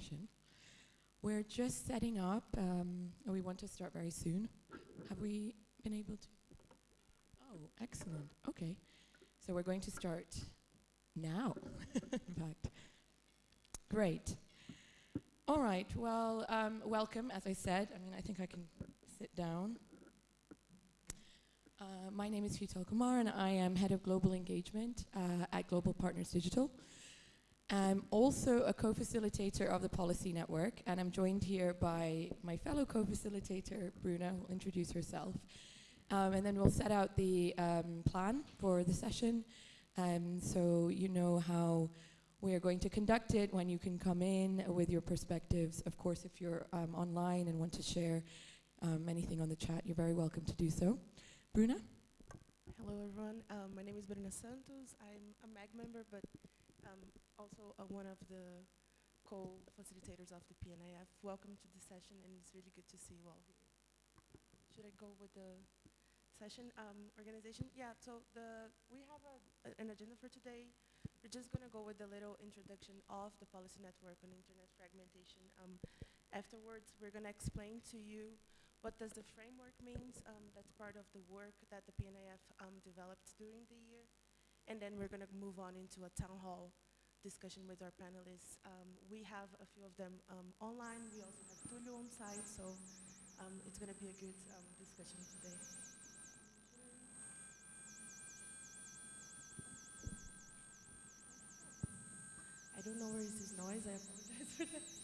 session. We're just setting up, um, we want to start very soon. Have we been able to? Oh, excellent. Okay. So we're going to start now, in fact. Great. All right. Well, um, welcome, as I said. I mean, I think I can sit down. Uh, my name is Sheetal Kumar, and I am head of global engagement uh, at Global Partners Digital. I'm also a co-facilitator of the Policy Network, and I'm joined here by my fellow co-facilitator, Bruna, will introduce herself. Um, and then we'll set out the um, plan for the session, um, so you know how we are going to conduct it, when you can come in with your perspectives. Of course, if you're um, online and want to share um, anything on the chat, you're very welcome to do so. Bruna? Hello, everyone. Um, my name is Bruna Santos. I'm a MAG member, but also uh, one of the co-facilitators of the PNIF. Welcome to the session, and it's really good to see you all here. Should I go with the session um, organization? Yeah, so the we have a, an agenda for today. We're just going to go with a little introduction of the policy network on internet fragmentation. Um, afterwards, we're going to explain to you what does the framework means. Um, that's part of the work that the PNIF um, developed during the year. And then we're going to move on into a town hall discussion with our panelists. Um, we have a few of them um, online. We also have Tulio on site, so um, it's going to be a good um, discussion today. I don't know where is this noise. I apologize for that.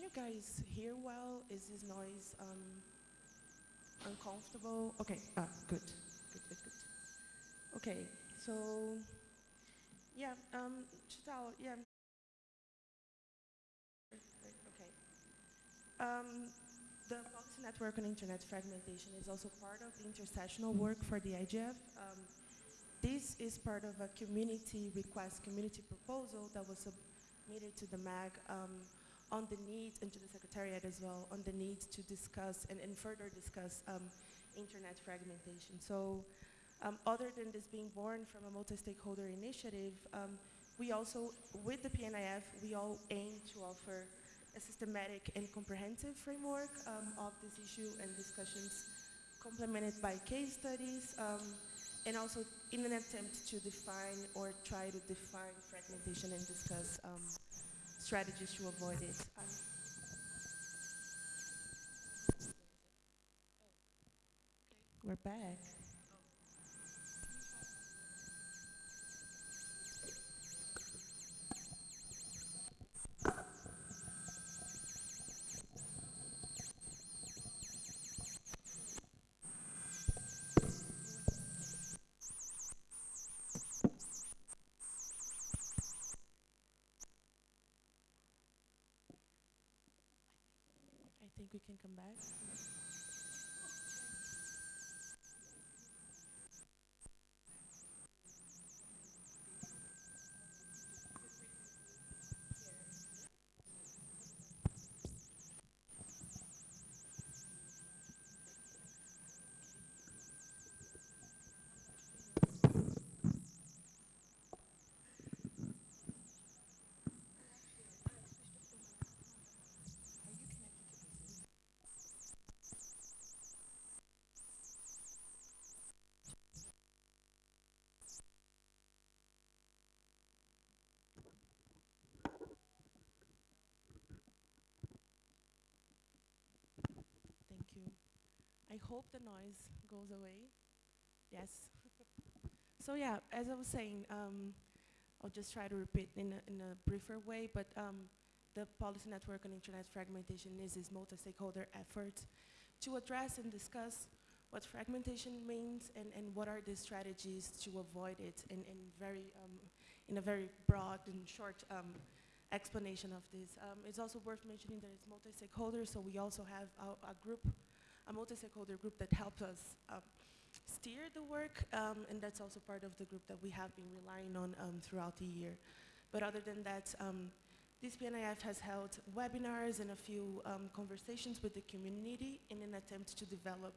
Can you guys hear well? Is this noise um, uncomfortable? Okay, ah, good, good, good, good. Okay, so, yeah, um, Sheetal, yeah. Okay. Um, the Policy Network on Internet Fragmentation is also part of the intersessional work for the IGF. Um, this is part of a community request, community proposal that was submitted to the MAG um, on the need, and to the Secretariat as well, on the need to discuss and, and further discuss um, internet fragmentation. So um, other than this being born from a multi-stakeholder initiative, um, we also, with the PNIF, we all aim to offer a systematic and comprehensive framework um, of this issue and discussions complemented by case studies um, and also in an attempt to define or try to define fragmentation and discuss um, strategies to avoid it. We're back. Can I hope the noise goes away. Yes. so yeah, as I was saying, um, I'll just try to repeat in a, in a briefer way, but um, the Policy Network on Internet Fragmentation is this multi-stakeholder effort to address and discuss what fragmentation means and, and what are the strategies to avoid it in, in very, um, in a very broad and short um, explanation of this. Um, it's also worth mentioning that it's multi-stakeholder, so we also have a, a group, a multi-stakeholder group that helps us uh, steer the work, um, and that's also part of the group that we have been relying on um, throughout the year. But other than that, um, this PNIF has held webinars and a few um, conversations with the community in an attempt to develop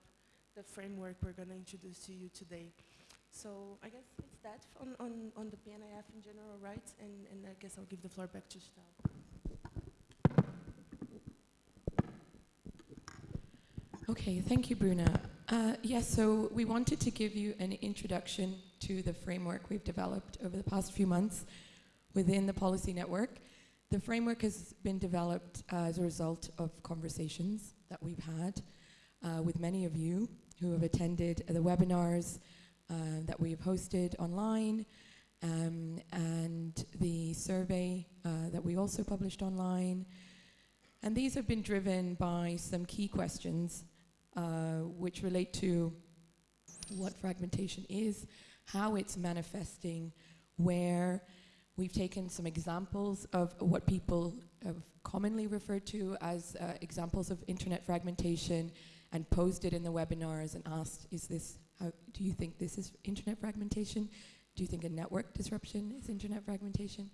the framework we're going to introduce to you today. So I guess it's that on, on, on the PNIF in general, right? And, and I guess I'll give the floor back to Stel. Okay, thank you, Bruna. Uh, yes, so we wanted to give you an introduction to the framework we've developed over the past few months within the policy network. The framework has been developed uh, as a result of conversations that we've had uh, with many of you who have attended the webinars uh, that we have hosted online um, and the survey uh, that we also published online. And these have been driven by some key questions uh, which relate to what fragmentation is, how it's manifesting, where we've taken some examples of what people have commonly referred to as uh, examples of internet fragmentation and posed it in the webinars and asked, is this, how, do you think this is internet fragmentation? Do you think a network disruption is internet fragmentation?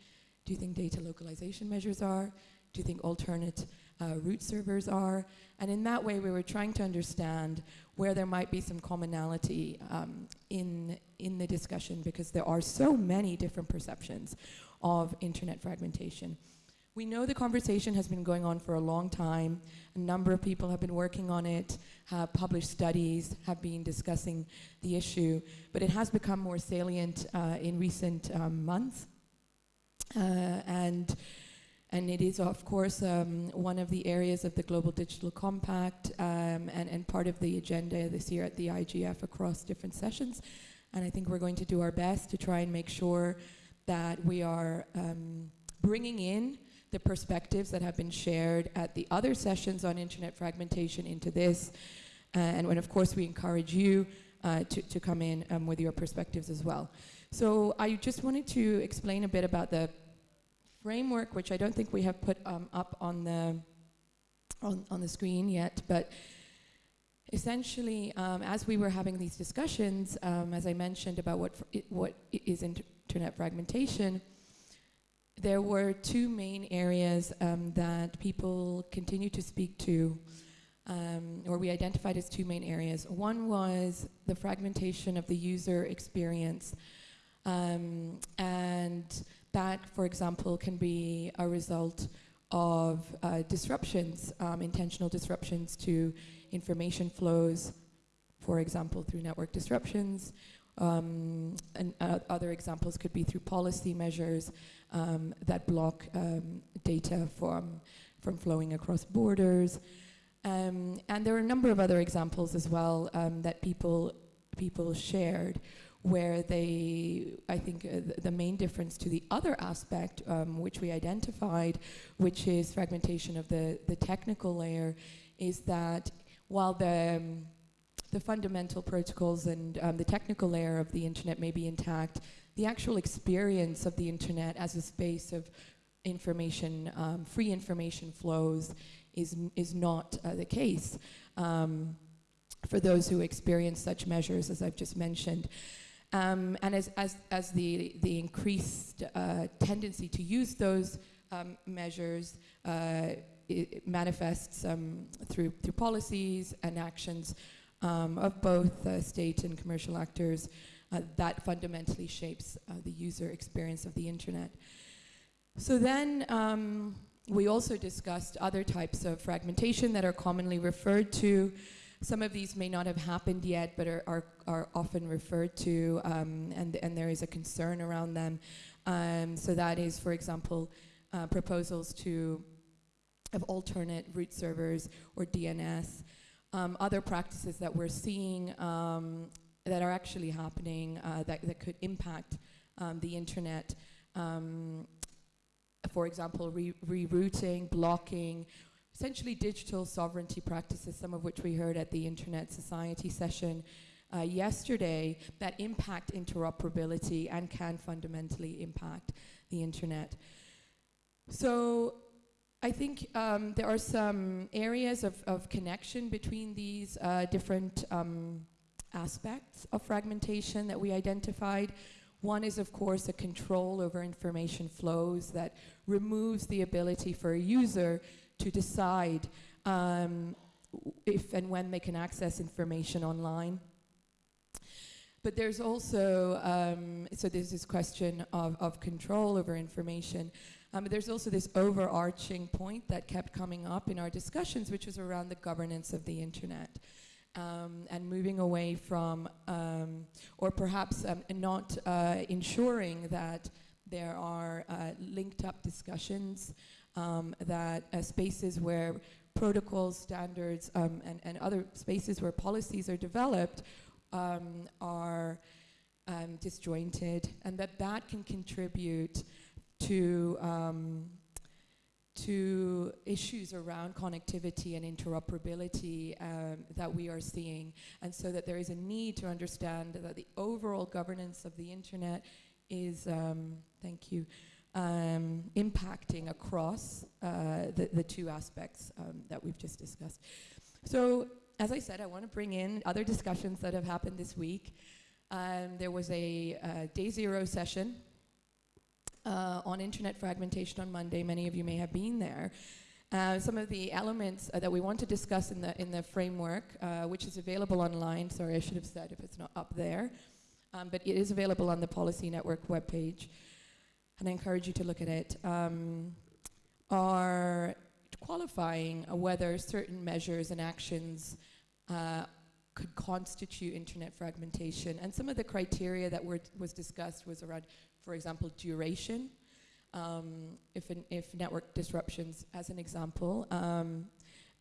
Do you think data localization measures are? Do you think alternate uh, root servers are? And in that way, we were trying to understand where there might be some commonality um, in, in the discussion because there are so many different perceptions of internet fragmentation. We know the conversation has been going on for a long time. A number of people have been working on it, have published studies, have been discussing the issue, but it has become more salient uh, in recent um, months. Uh, and and it is, of course, um, one of the areas of the Global Digital Compact um, and, and part of the agenda this year at the IGF across different sessions. And I think we're going to do our best to try and make sure that we are um, bringing in the perspectives that have been shared at the other sessions on internet fragmentation into this. Uh, and when, of course, we encourage you uh, to, to come in um, with your perspectives as well. So I just wanted to explain a bit about the framework, which I don't think we have put um, up on the on, on the screen yet, but essentially, um, as we were having these discussions, um, as I mentioned about what what is internet fragmentation, there were two main areas um, that people continue to speak to, um, or we identified as two main areas. One was the fragmentation of the user experience, um, and that, for example, can be a result of uh, disruptions, um, intentional disruptions to information flows, for example, through network disruptions. Um, and uh, other examples could be through policy measures um, that block um, data from, from flowing across borders. Um, and there are a number of other examples as well um, that people, people shared where they, I think uh, the main difference to the other aspect um, which we identified, which is fragmentation of the, the technical layer, is that while the, um, the fundamental protocols and um, the technical layer of the internet may be intact, the actual experience of the internet as a space of information, um, free information flows is, is not uh, the case um, for those who experience such measures as I've just mentioned. Um, and as, as, as the, the increased uh, tendency to use those um, measures uh, manifests um, through, through policies and actions um, of both uh, state and commercial actors, uh, that fundamentally shapes uh, the user experience of the internet. So then um, we also discussed other types of fragmentation that are commonly referred to some of these may not have happened yet, but are, are, are often referred to, um, and, and there is a concern around them. Um, so that is, for example, uh, proposals to of alternate root servers or DNS. Um, other practices that we're seeing um, that are actually happening uh, that, that could impact um, the internet. Um, for example, re rerouting, blocking, essentially digital sovereignty practices, some of which we heard at the Internet Society session, uh, yesterday that impact interoperability and can fundamentally impact the internet. So I think um, there are some areas of, of connection between these uh, different um, aspects of fragmentation that we identified. One is, of course, a control over information flows that removes the ability for a user to decide um, if and when they can access information online. But there's also, um, so there's this question of, of control over information. Um, but there's also this overarching point that kept coming up in our discussions, which was around the governance of the internet. Um, and moving away from, um, or perhaps um, not uh, ensuring that there are uh, linked up discussions, um, that uh, spaces where protocols, standards, um, and, and other spaces where policies are developed um, are um, disjointed, and that that can contribute to um, to issues around connectivity and interoperability um, that we are seeing, and so that there is a need to understand that the overall governance of the internet is, um, thank you, um, impacting across uh, the, the two aspects um, that we've just discussed. So, as I said, I want to bring in other discussions that have happened this week. Um, there was a uh, day zero session uh, on internet fragmentation on Monday. Many of you may have been there. Uh, some of the elements uh, that we want to discuss in the in the framework, uh, which is available online. Sorry, I should have said if it's not up there, um, but it is available on the Policy Network webpage, and I encourage you to look at it. Um, are qualifying whether certain measures and actions uh, could constitute internet fragmentation. And some of the criteria that were was discussed was around, for example, duration. Um, if, an, if network disruptions, as an example, um,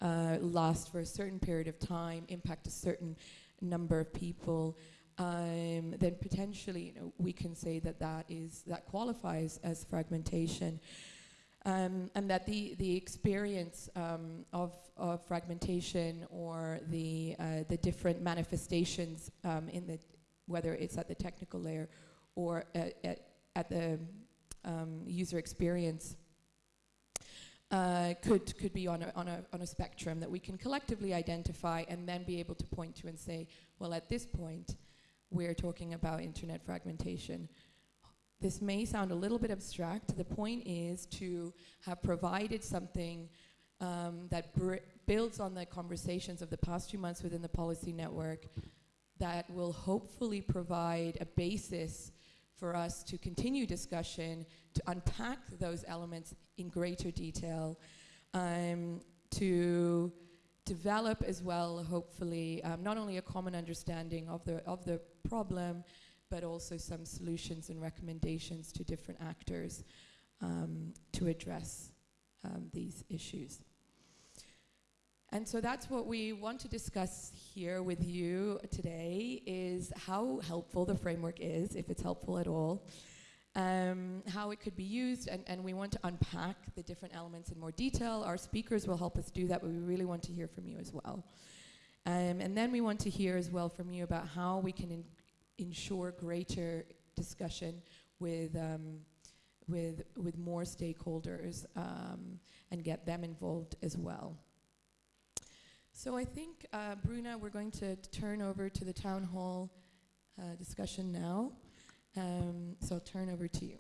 uh, last for a certain period of time, impact a certain number of people, um, then potentially you know, we can say that that is that qualifies as fragmentation. Um, and that the, the experience um, of, of fragmentation or the, uh, the different manifestations um, in the, whether it's at the technical layer or at, at, at the um, user experience, uh, could, could be on a, on, a, on a spectrum that we can collectively identify and then be able to point to and say, well, at this point, we're talking about internet fragmentation this may sound a little bit abstract. The point is to have provided something um, that builds on the conversations of the past few months within the policy network that will hopefully provide a basis for us to continue discussion, to unpack those elements in greater detail, um, to develop as well, hopefully, um, not only a common understanding of the, of the problem, but also some solutions and recommendations to different actors um, to address um, these issues. And so that's what we want to discuss here with you today is how helpful the framework is, if it's helpful at all, um, how it could be used, and, and we want to unpack the different elements in more detail. Our speakers will help us do that, but we really want to hear from you as well. Um, and then we want to hear as well from you about how we can ensure greater discussion with, um, with, with more stakeholders um, and get them involved as well. So I think, uh, Bruna, we're going to turn over to the town hall uh, discussion now. Um, so I'll turn over to you.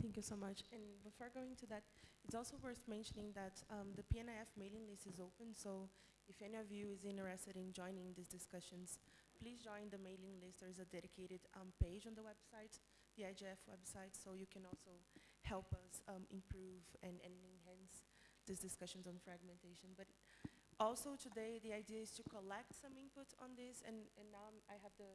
Thank you so much. And before going to that, it's also worth mentioning that um, the PNIF mailing list is open, so if any of you is interested in joining these discussions, please join the mailing list. There is a dedicated um, page on the website, the IGF website, so you can also help us um, improve and, and enhance these discussions on fragmentation. But also today, the idea is to collect some input on this, and, and now I have the,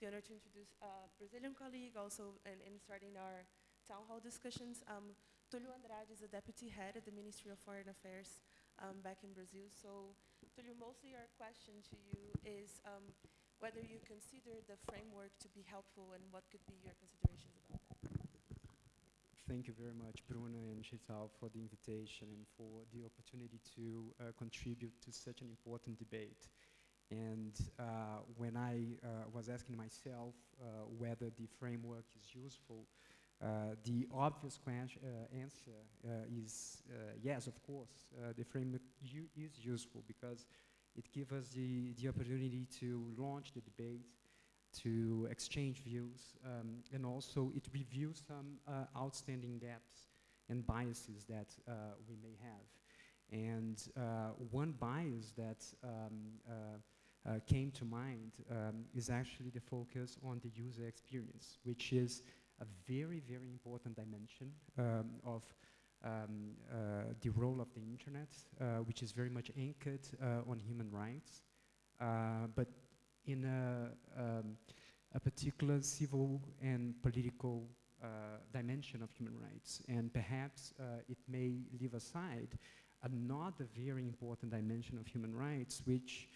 the honor to introduce a Brazilian colleague also in, and starting our town hall discussions. Um, Tulio Andrade is the deputy head at the Ministry of Foreign Affairs um, back in Brazil. So Tulio, mostly our question to you is, um, whether you consider the framework to be helpful and what could be your considerations about that. Thank you very much, Bruna and Giselle, for the invitation and for the opportunity to uh, contribute to such an important debate. And uh, when I uh, was asking myself uh, whether the framework is useful, the obvious answer is yes, of course. The framework is useful because it gives us the, the opportunity to launch the debate, to exchange views, um, and also it reviews some uh, outstanding gaps and biases that uh, we may have. And uh, one bias that um, uh, came to mind um, is actually the focus on the user experience, which is a very, very important dimension um, of um, uh, the role of the internet, uh, which is very much anchored uh, on human rights, uh, but in a, um, a particular civil and political uh, dimension of human rights. And perhaps it may leave aside another very important dimension of human rights, which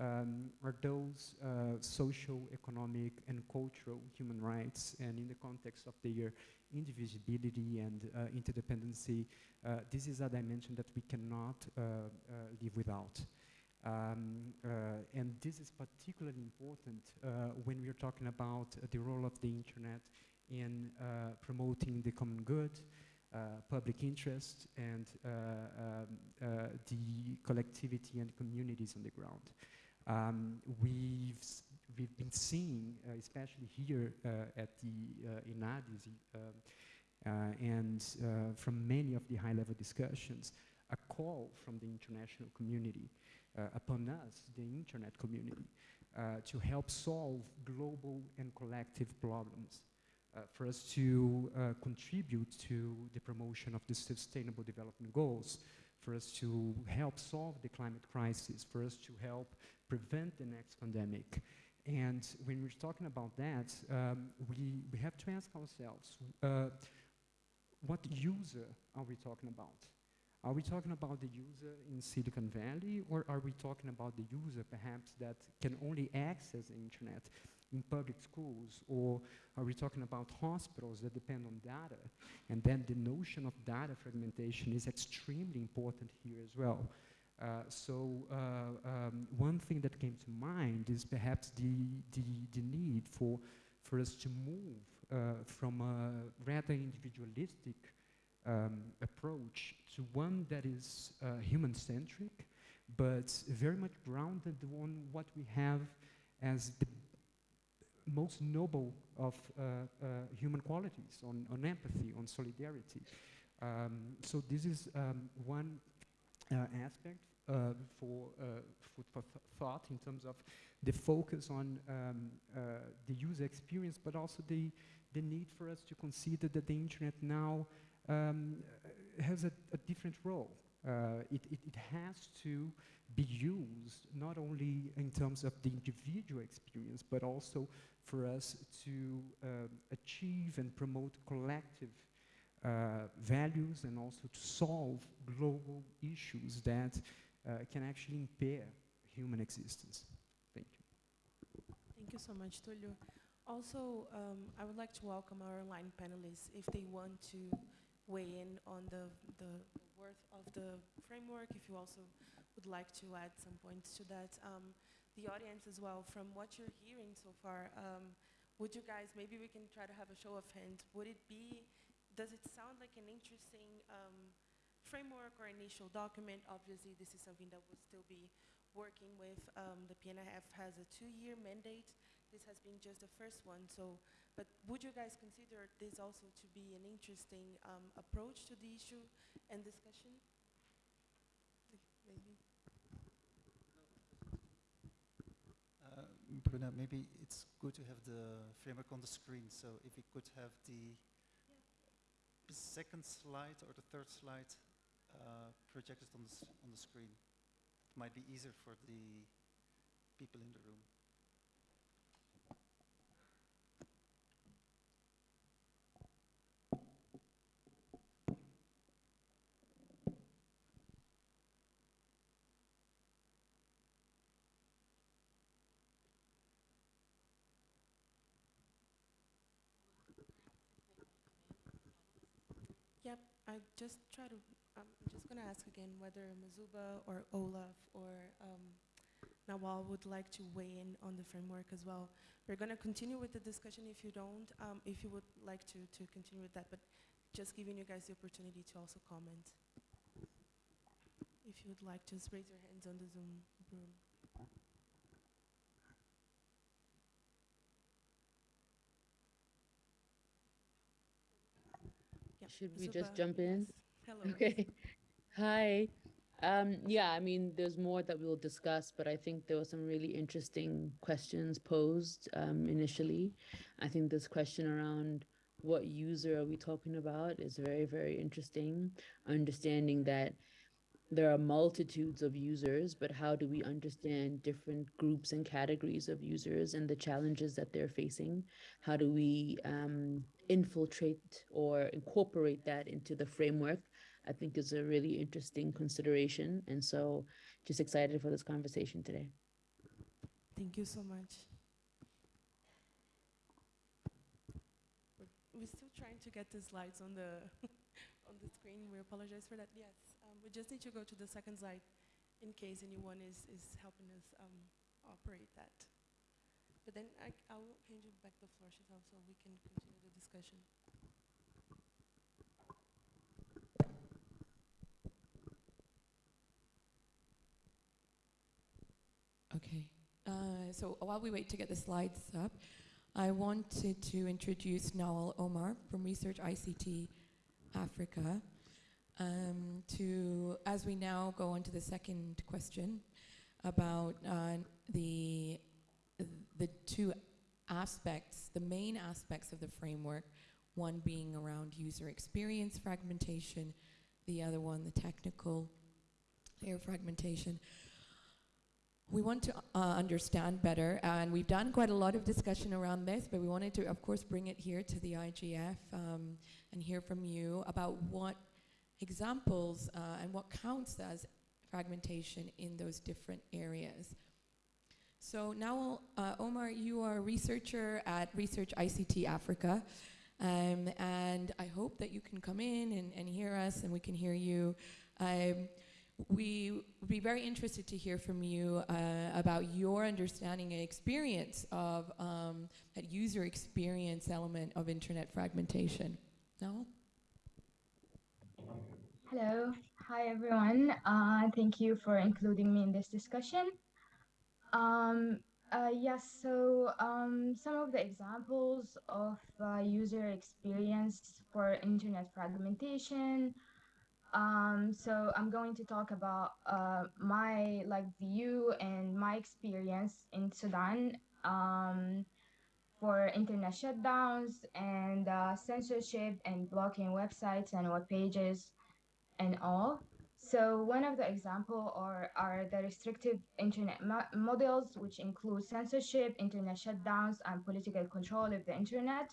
um, are those uh, social, economic, and cultural human rights. And in the context of their indivisibility and uh, interdependency, uh, this is a dimension that we cannot uh, uh, live without. Um, uh, and this is particularly important when we are talking about the role of the internet in promoting the common good, uh, public interest, and uh, um, uh, the collectivity and communities on the ground. Um, we've, we've been seeing, uh, especially here uh, at the uh, INADIS, um, uh, and uh, from many of the high-level discussions, a call from the international community uh, upon us, the internet community, uh, to help solve global and collective problems, uh, for us to uh, contribute to the promotion of the Sustainable Development Goals, for us to help solve the climate crisis, for us to help prevent the next pandemic. And when we're talking about that, um, we, we have to ask ourselves, uh, what user are we talking about? Are we talking about the user in Silicon Valley, or are we talking about the user perhaps that can only access the internet in public schools, or are we talking about hospitals that depend on data? And then the notion of data fragmentation is extremely important here as well. Uh, so uh, um, one thing that came to mind is perhaps the, the, the need for, for us to move uh, from a rather individualistic um, approach to one that is human-centric, but very much grounded on what we have as the most noble of uh, uh, human qualities, on, on empathy, on solidarity. Um, so this is um, one aspect uh, for uh, for th- thought in terms of the focus on um, uh, the user experience, but also the, the need for us to consider that the internet now um, uh, has a, a different role. Uh, it, it, it has to be used not only in terms of the individual experience, but also for us to um, achieve and promote collective uh, values and also to solve global issues that uh, can actually impair human existence. Thank you. Thank you so much, Tulio. Also, um, I would like to welcome our online panelists if they want to weigh in on the, the worth of the framework, if you also would like to add some points to that. Um, the audience as well, from what you're hearing so far, um, would you guys, maybe we can try to have a show of hands, would it be, does it sound like an interesting um, framework or initial document? Obviously, this is something that we'll still be working with. Um, the PNIF has a two-year mandate. This has been just the first one. So, but would you guys consider this also to be an interesting um, approach to the issue and discussion? Maybe. Uh, Bruna, maybe it's good to have the framework on the screen. So if we could have the second slide or the third slide uh, projected on the, on the screen, it might be easier for the people in the room. Yep, I just try to, I'm just going to ask again whether Mazuba or Olaf or um, Nawal would like to weigh in on the framework as well. We're going to continue with the discussion if you don't, um, if you would like to, to continue with that, but just giving you guys the opportunity to also comment. If you would like, just raise your hands on the Zoom room. Should we just jump in? yes. Hello. Okay. Hi. Um, yeah, I mean, there's more that we'll discuss, but I think there were some really interesting questions posed um, initially. I think this question around what user are we talking about is very, very interesting. Understanding that there are multitudes of users, but how do we understand different groups and categories of users and the challenges that they're facing? How do we um, infiltrate or incorporate that into the framework? I think is a really interesting consideration. And so just excited for this conversation today. Thank you so much. We're, still trying to get the slides on the on the screen. We apologize for that. Yes, we just need to go to the second slide in case anyone is, is helping us um, operate that. But then I, I'll hand you back the floor, Chantal, so we can continue the discussion. Okay. Uh, so while we wait to get the slides up, I wanted to introduce Nawal Omar from Research ICT Africa. Um, to as we now go on to the second question about uh, the the two aspects, the main aspects of the framework, one being around user experience fragmentation, the other one the technical layer fragmentation. We want to uh, understand better, and we've done quite a lot of discussion around this, but we wanted to, of course, bring it here to the IGF um, and hear from you about what examples uh, and what counts as fragmentation in those different areas. So now, uh, Omar, you are a researcher at Research ICT Africa, um, and I hope that you can come in and, and hear us and we can hear you. Um, we would be very interested to hear from you uh, about your understanding and experience of um, that user experience element of internet fragmentation. No? Hello. Hi, everyone. Uh, thank you for including me in this discussion. Um, uh, yes, so um, some of the examples of uh, user experience for internet fragmentation um, so I'm going to talk about uh, my like view and my experience in Sudan um, for internet shutdowns and uh, censorship and blocking websites and web pages and all. So one of the example are, are the restrictive internet mo models, which include censorship, internet shutdowns, and political control of the internet,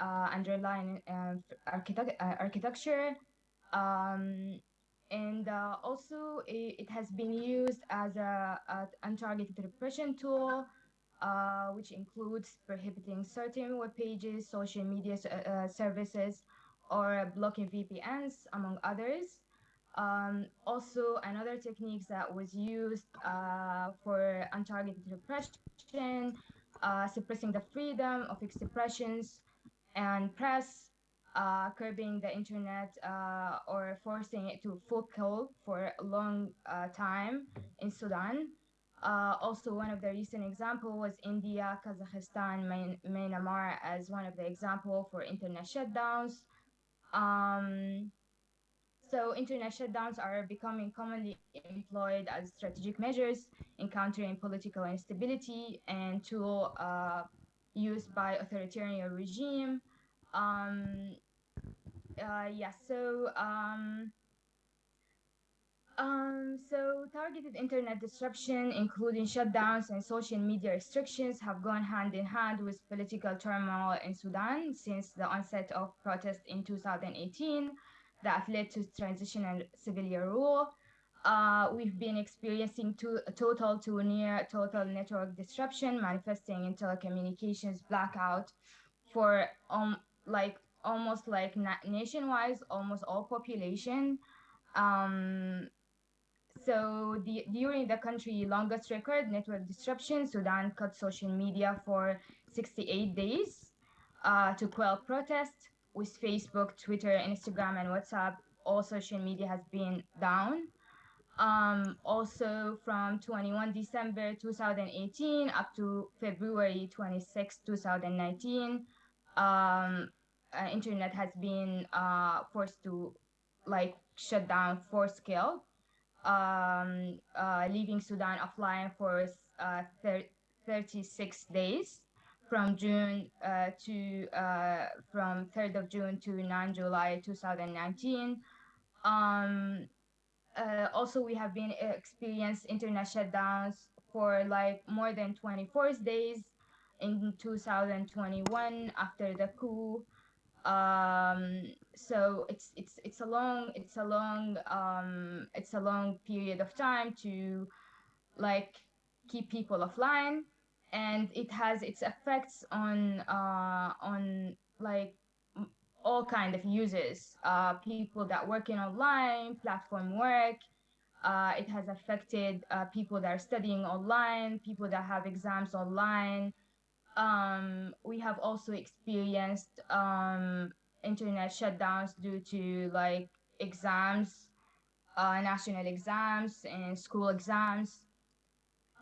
uh, underlying uh, architect uh, architecture, um, and uh, also it, it, has been used as a, a untargeted repression tool, uh, which includes prohibiting certain web pages, social media uh, services, or blocking VPNs, among others. Um, also, another technique that was used uh, for untargeted repression, uh, suppressing the freedom of expressions and press, uh, curbing the internet uh, or forcing it to full for a long uh, time in Sudan. Uh, also, one of the recent example was India, Kazakhstan, Myanmar as one of the example for internet shutdowns. Um, so internet shutdowns are becoming commonly employed as strategic measures in countering political instability and tool uh, used by authoritarian regime. Um, uh, yeah, so um, um, so targeted internet disruption, including shutdowns and social media restrictions, have gone hand in hand with political turmoil in Sudan since the onset of protests in 2018 that led to transitional civilian rule. Uh, we've been experiencing to, total to near total network disruption, manifesting in telecommunications blackout for um, like almost like na nationwide, almost all population. Um, so the, during the country longest record network disruption, Sudan cut social media for 68 days uh, to quell protests. With Facebook, Twitter, Instagram, and WhatsApp, all social media has been down. Um, also, from 21 December 2018 up to February 26, 2019, um, uh, internet has been uh, forced to like shut down for scale, um, uh, leaving Sudan offline for uh, 36 days from June uh, to uh, from 3rd of June to 9 July 2019. Um, uh, also, we have been experienced internet shutdowns for like more than 24 days in 2021 after the coup. Um, so it's it's it's a long it's a long um, it's a long period of time to like keep people offline, and it has its effects on uh, on like all kind of users, uh, people that working online, platform work. Uh, it has affected uh, people that are studying online, people that have exams online. Um, we have also experienced um, internet shutdowns due to like exams, uh, national exams and school exams.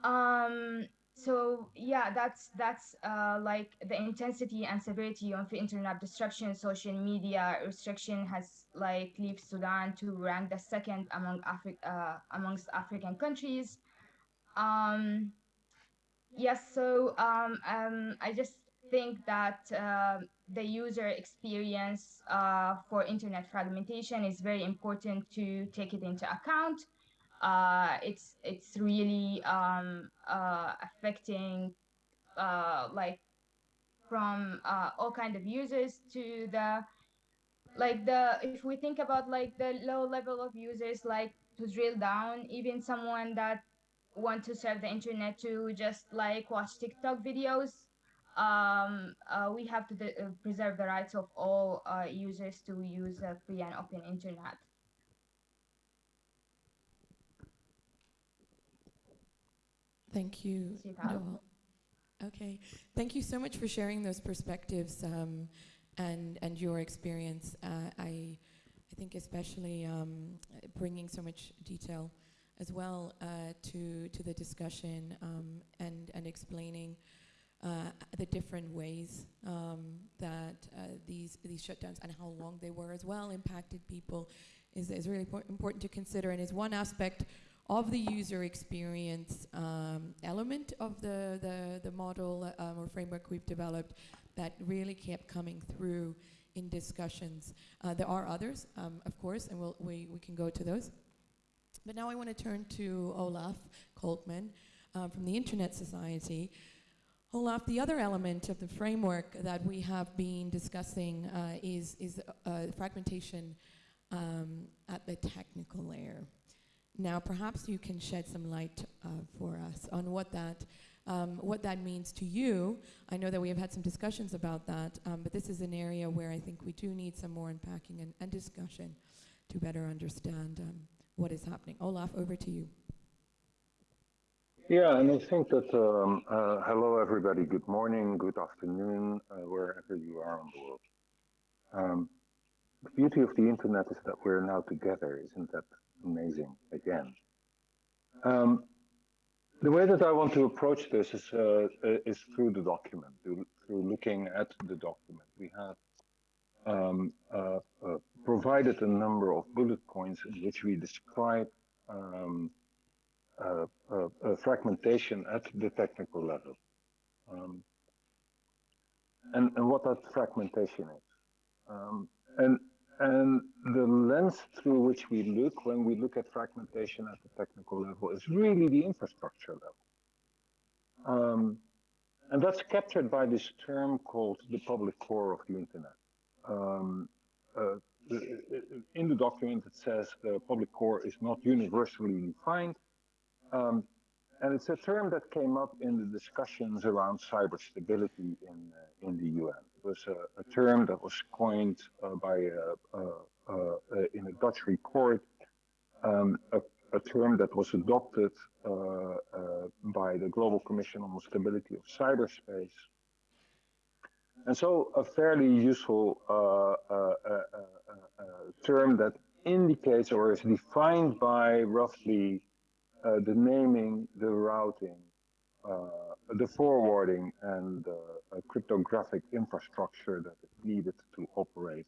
Um, so yeah that's that's uh, like the intensity and severity of internet disruption social media restriction has like left sudan to rank the second among Afri- uh, amongst african countries um yes so um, um i just think that uh, the user experience uh, for internet fragmentation is very important to take it into account. Uh, it's it's really um, uh, affecting uh, like from uh, all kind of users to the like the if we think about like the low level of users like to drill down even someone that want to serve the internet to just like watch tiktok videos um, uh, we have to uh, preserve the rights of all users to use a free and open internet Thank you, Nawal. Okay, thank you so much for sharing those perspectives um, and and your experience. Uh, I I think especially um, bringing so much detail as well uh, to to the discussion um, and and explaining uh, the different ways um, that uh, these these shutdowns and how long they were as well impacted people is is really important to consider and is one aspect of the user experience um, element of the, the, the model um, or framework we've developed that really kept coming through in discussions. Uh, there are others, um, of course, and we'll, we, we can go to those. But now I want to turn to Olaf Kolkman uh, from the Internet Society. Olaf, the other element of the framework that we have been discussing uh, is, is uh, fragmentation um, at the technical layer. Now, perhaps you can shed some light uh, for us on what that, um, what that means to you. I know that we have had some discussions about that, um, but this is an area where I think we do need some more unpacking and, and discussion to better understand um, what is happening. Olaf, over to you. Yeah, and I think that, um, uh, hello everybody, good morning, good afternoon, uh, wherever you are on the world. Um, the beauty of the internet is that we're now together, isn't that amazing again. Um, the way that I want to approach this is, uh, is through the document, through, looking at the document. We have um, uh, uh, provided a number of bullet points in which we describe um, fragmentation at the technical level. Um, and, and what that fragmentation is. Um, and and the lens through which we look when we look at fragmentation at the technical level is really the infrastructure level. Um, and that's captured by this term called the public core of the internet. Um, uh, in the document, it says the public core is not universally defined. Um, and it's a term that came up in the discussions around cyber stability in, uh, in the UN It was a, a term that was coined uh, by uh, uh, in a Dutch report, um, a, a term that was adopted uh, uh, by the Global Commission on the Stability of Cyberspace. And so a fairly useful term that indicates or is defined by roughly the naming, the routing, uh, the forwarding and uh, cryptographic infrastructure that is needed to operate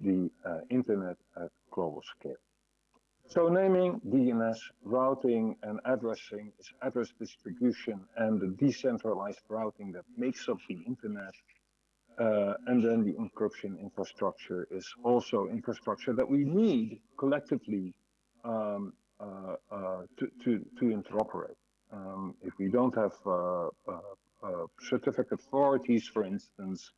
the uh, internet at global scale. So naming, DNS, routing and addressing is address distribution and the decentralized routing that makes up the internet. Uh, and then the encryption infrastructure is also infrastructure that we need collectively um, uh, uh, to, to, to interoperate. Um, if we don't have uh, uh, certificate authorities, for instance,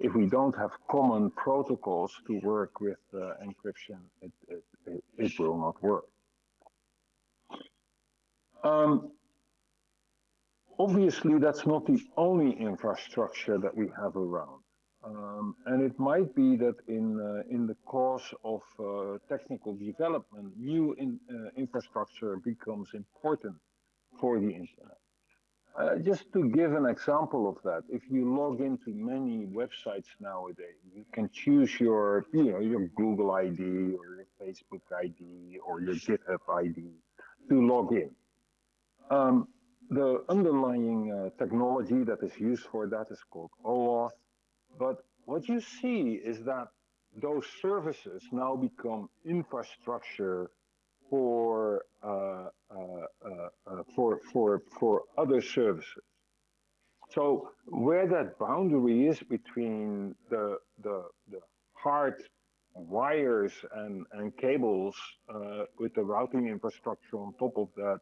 if we don't have common protocols to work with uh, encryption, it, it, it, it, will not work. Um, obviously, that's not the only infrastructure that we have around. Um, and it might be that in uh, in the course of uh, technical development, new in, uh, infrastructure becomes important for the internet. Uh, just to give an example of that, if you log into many websites nowadays, you can choose your, you know, your Google ID or your Facebook ID or your GitHub ID to log in. Um, the underlying uh, technology that is used for that is called OAuth. But what you see is that those services now become infrastructure for uh, uh, uh, for for for other services. So where that boundary is between the the, the hard wires and, and cables uh, with the routing infrastructure on top of that,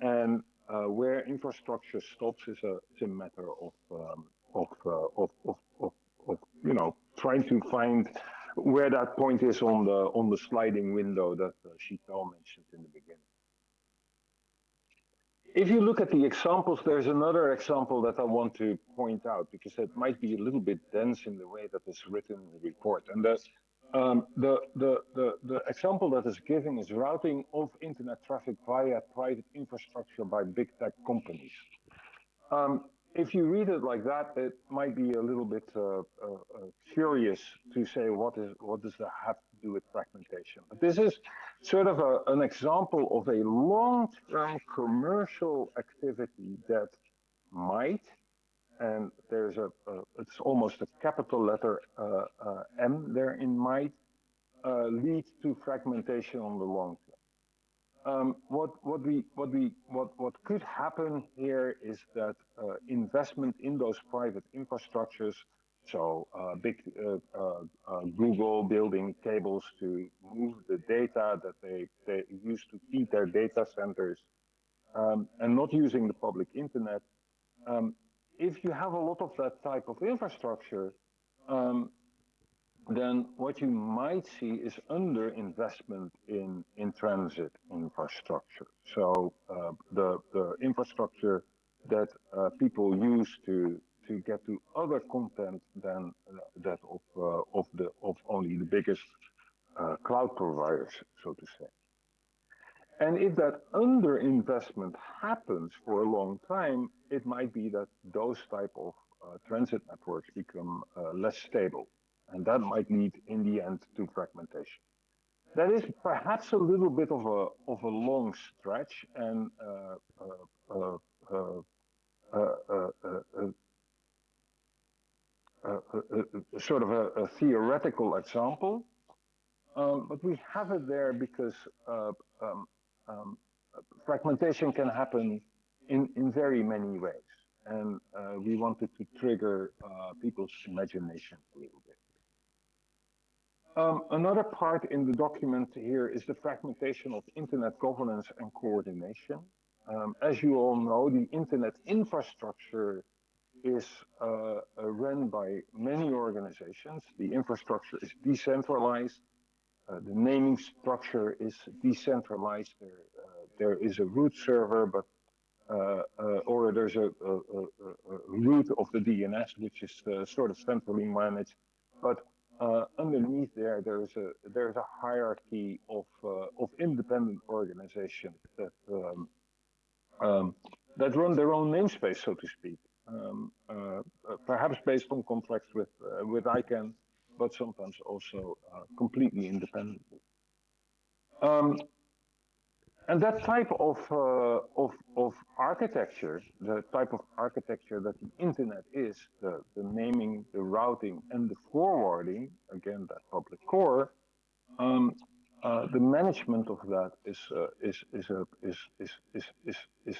and uh, where infrastructure stops is a, is a matter of um, uh, of, of, of, of you know trying to find where that point is on the on the sliding window that uh, Sheetal mentioned in the beginning. If you look at the examples, there's another example that I want to point out because it might be a little bit dense in the way that it's written in the report. And the, um, the, the, the, the example that is given is routing of internet traffic via private infrastructure by big tech companies. Um, if you read it like that, it might be a little bit uh, uh, uh, curious to say what is what does that have to do with fragmentation. But this is sort of a, an example of a long-term commercial activity that might, and there's a, it's almost a capital letter uh, uh, M there in might, uh, lead to fragmentation on the long. Um, what what we what we what what could happen here is that uh, investment in those private infrastructures, so uh, big uh, uh, uh Google building cables to move the data that they they use to feed their data centers, um, and not using the public internet. Um, if you have a lot of that type of infrastructure, um, then what you might see is underinvestment in, in transit infrastructure. So uh, the, the infrastructure that uh, people use to, to get to other content than uh, that of, uh, of, the, of only the biggest uh, cloud providers, so to say. And if that underinvestment happens for a long time, it might be that those type of uh, transit networks become less stable and that might lead in the end to fragmentation. That is perhaps a little bit of a of a long stretch and uh, uh, uh, sort of a, a, theoretical example, um, but we have it there because um, um, fragmentation can happen in, in very many ways. And uh, we wanted to trigger uh, people's imagination a little bit. Um, another part in the document here is the fragmentation of internet governance and coordination. Um, as you all know, the internet infrastructure is uh, uh, run by many organizations. The infrastructure is decentralized. Uh, the naming structure is decentralized. There, uh, there is a root server, but uh, uh, or there's a, a, a, a, root of the DNS, which is sort of centrally managed. But uh, underneath there, there's a there's a hierarchy of uh, of independent organizations that um, um, that run their own namespace, so to speak. Um, uh, uh, perhaps based on contracts with uh, with ICANN, but sometimes also uh, completely independently. And that type of, uh, of, of architecture, the type of architecture that the internet is, the, the naming, the routing, and the forwarding, again, that public core, um, uh, the management of that is, uh, is, is, a, is, is, is, is, is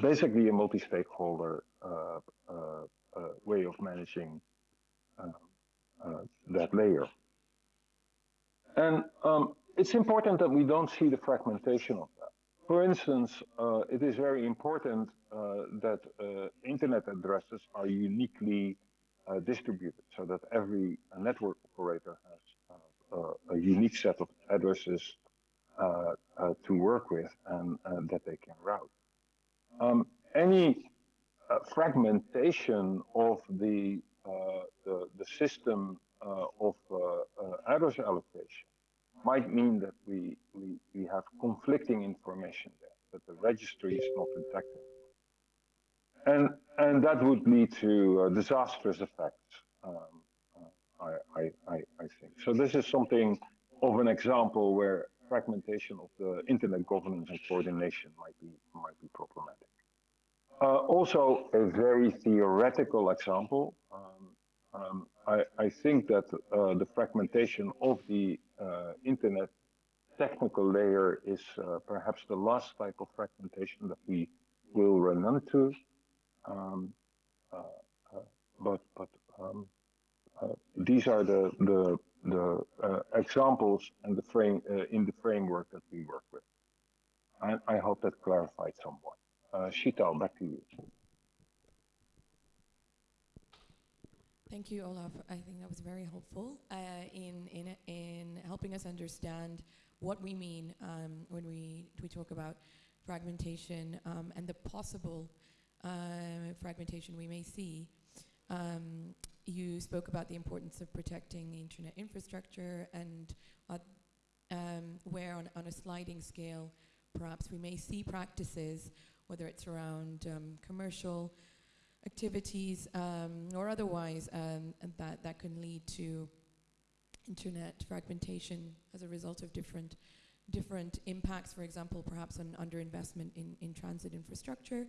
basically a multi-stakeholder uh, uh, uh, way of managing that layer. And um, it's important that we don't see the fragmentation of that. For instance, uh, it is very important uh, that uh, internet addresses are uniquely uh, distributed so that every network operator has uh, a unique set of addresses uh, to work with and that they can route. Um, any fragmentation of the, the, the system of address allocation might mean that we, we, we have conflicting information there, that the registry is not intact. And, and that would lead to uh, disastrous effects, um, I, I, I, I think. So this is something of an example where fragmentation of the internet governance and coordination might be, might be problematic. Uh, also, a very theoretical example. Um, um, I, I, think that uh, the fragmentation of the uh, internet technical layer is uh, perhaps the last type of fragmentation that we will run into. Um, uh, uh but but um, uh, these are the the the examples and the frame in the framework that we work with. I, I hope that clarified somewhat. Uh, Sheetal, back to you. Thank you, Olaf. I think that was very helpful uh, in, in, in helping us understand what we mean um, when we, we talk about fragmentation um, and the possible uh, fragmentation we may see. Um, you spoke about the importance of protecting the internet infrastructure and uh, um, where on, on a sliding scale perhaps we may see practices, whether it's around um, commercial activities um, or otherwise um, that, that can lead to internet fragmentation as a result of different different impacts, for example, perhaps on underinvestment in, in transit infrastructure.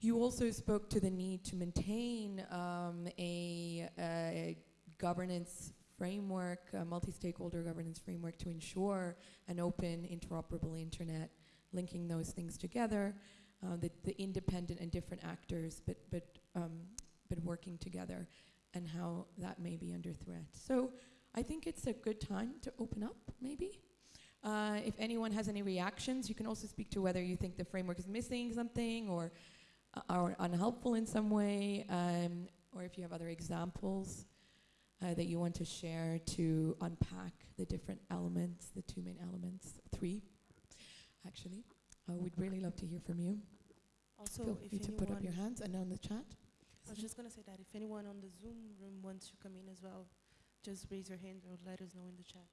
You also spoke to the need to maintain um, a, a, governance framework, a multi-stakeholder governance framework to ensure an open, interoperable internet, linking those things together uh, the, the independent and different actors, but, but, um, but working together and how that may be under threat. So I think it's a good time to open up, maybe. Uh, if anyone has any reactions, you can also speak to whether you think the framework is missing something or uh, are unhelpful in some way, um, or if you have other examples uh, that you want to share to unpack the different elements, the two main elements, three, actually. Uh, we'd really love to hear from you. Also, Feel if free to put up your hands and on the chat. I was just going to say that if anyone on the Zoom room wants to come in as well, just raise your hand or let us know in the chat.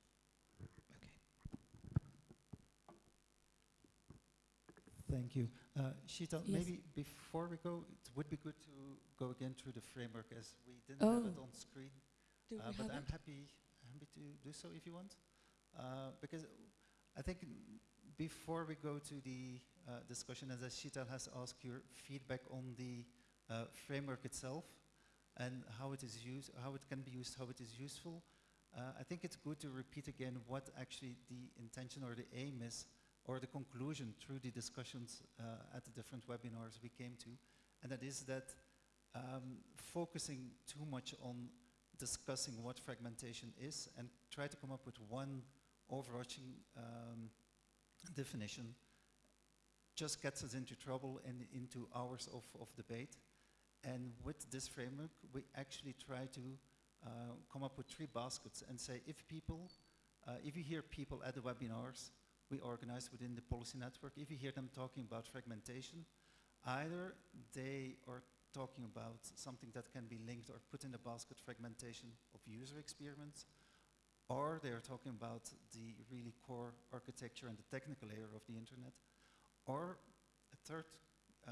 Okay. Thank you. Uh, Sheetal, yes. maybe before we go, it would be good to go again through the framework as we didn't oh. have it on screen. Do uh, we but have I'm it? happy, happy to do so if you want. Uh, because I think before we go to the uh, discussion, as Sheetal has asked your feedback on the uh, framework itself and how it is used, how it can be used, how it is useful. Uh, I think it's good to repeat again what actually the intention or the aim is or the conclusion through the discussions uh, at the different webinars we came to. And that is that um, focusing too much on discussing what fragmentation is and try to come up with one overarching um, definition just gets us into trouble and into hours of, of debate. And with this framework, we actually try to uh, come up with three baskets and say if people, uh, if you hear people at the webinars we organize within the policy network, if you hear them talking about fragmentation, either they are talking about something that can be linked or put in the basket fragmentation of user experience, or they are talking about the really core architecture and the technical layer of the internet, or a third uh,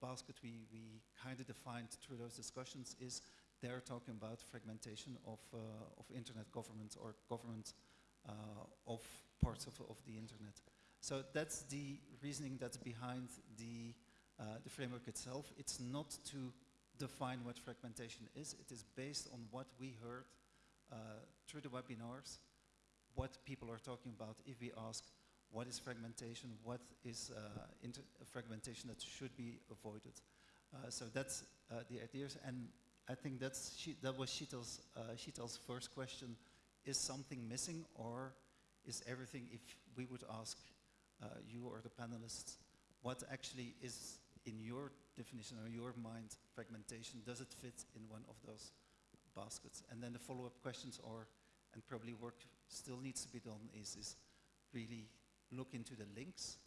basket we, we kind of defined through those discussions is they're talking about fragmentation of, uh, of internet government or government uh, of parts of, of the internet. So that's the reasoning that's behind the, uh, the framework itself. It's not to define what fragmentation is. It is based on what we heard through the webinars, what people are talking about if we ask what is fragmentation, what is uh, fragmentation that should be avoided. Uh, so that's uh, the ideas, and I think that's that was Sheetal's, uh, Sheetal's first question. Is something missing, or is everything, if we would ask uh, you or the panelists, what actually is in your definition or your mind fragmentation, does it fit in one of those baskets? And then the follow-up questions are, and probably work still needs to be done, is, is really look into the links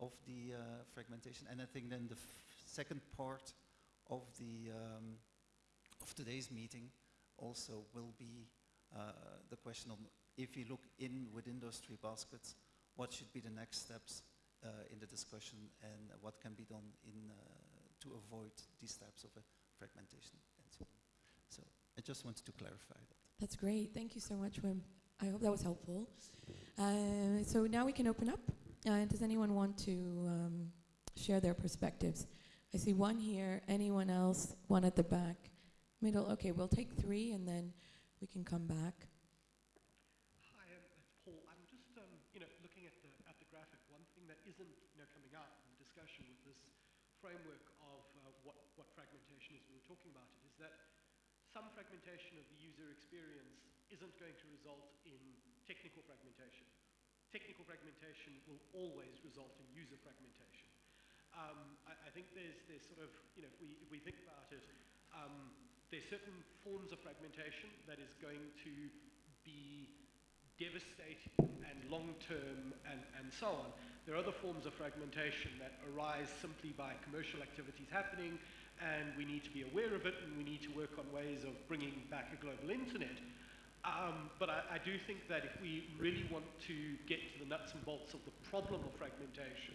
of the uh, fragmentation. And I think then the second part of the um, of today's meeting also will be uh, the question of if you look in within those three baskets, what should be the next steps uh, in the discussion and what can be done in uh, to avoid these types of uh, fragmentation and so on. So I just wanted to clarify that. That's great. Thank you so much, Wim. I hope that was helpful. Uh, so now we can open up. Uh, does anyone want to um, share their perspectives? I see one here. Anyone else? One at the back. Middle. Okay, we'll take three and then we can come back. Hi, um, it's Paul. I'm just um, you know looking at the at the graphic. One thing that isn't you know coming up in the discussion with this framework of uh, what what fragmentation is we were talking about it is that some fragmentation of the user experience isn't going to result in technical fragmentation. Technical fragmentation will always result in user fragmentation. Um, I, I, think there's, there's sort of, you know, if we, if we think about it, um, there's certain forms of fragmentation that is going to be devastating and long-term and, and so on. There are other forms of fragmentation that arise simply by commercial activities happening and we need to be aware of it and we need to work on ways of bringing back a global internet. Um, but I, I, do think that if we really want to get to the nuts and bolts of the problem of fragmentation,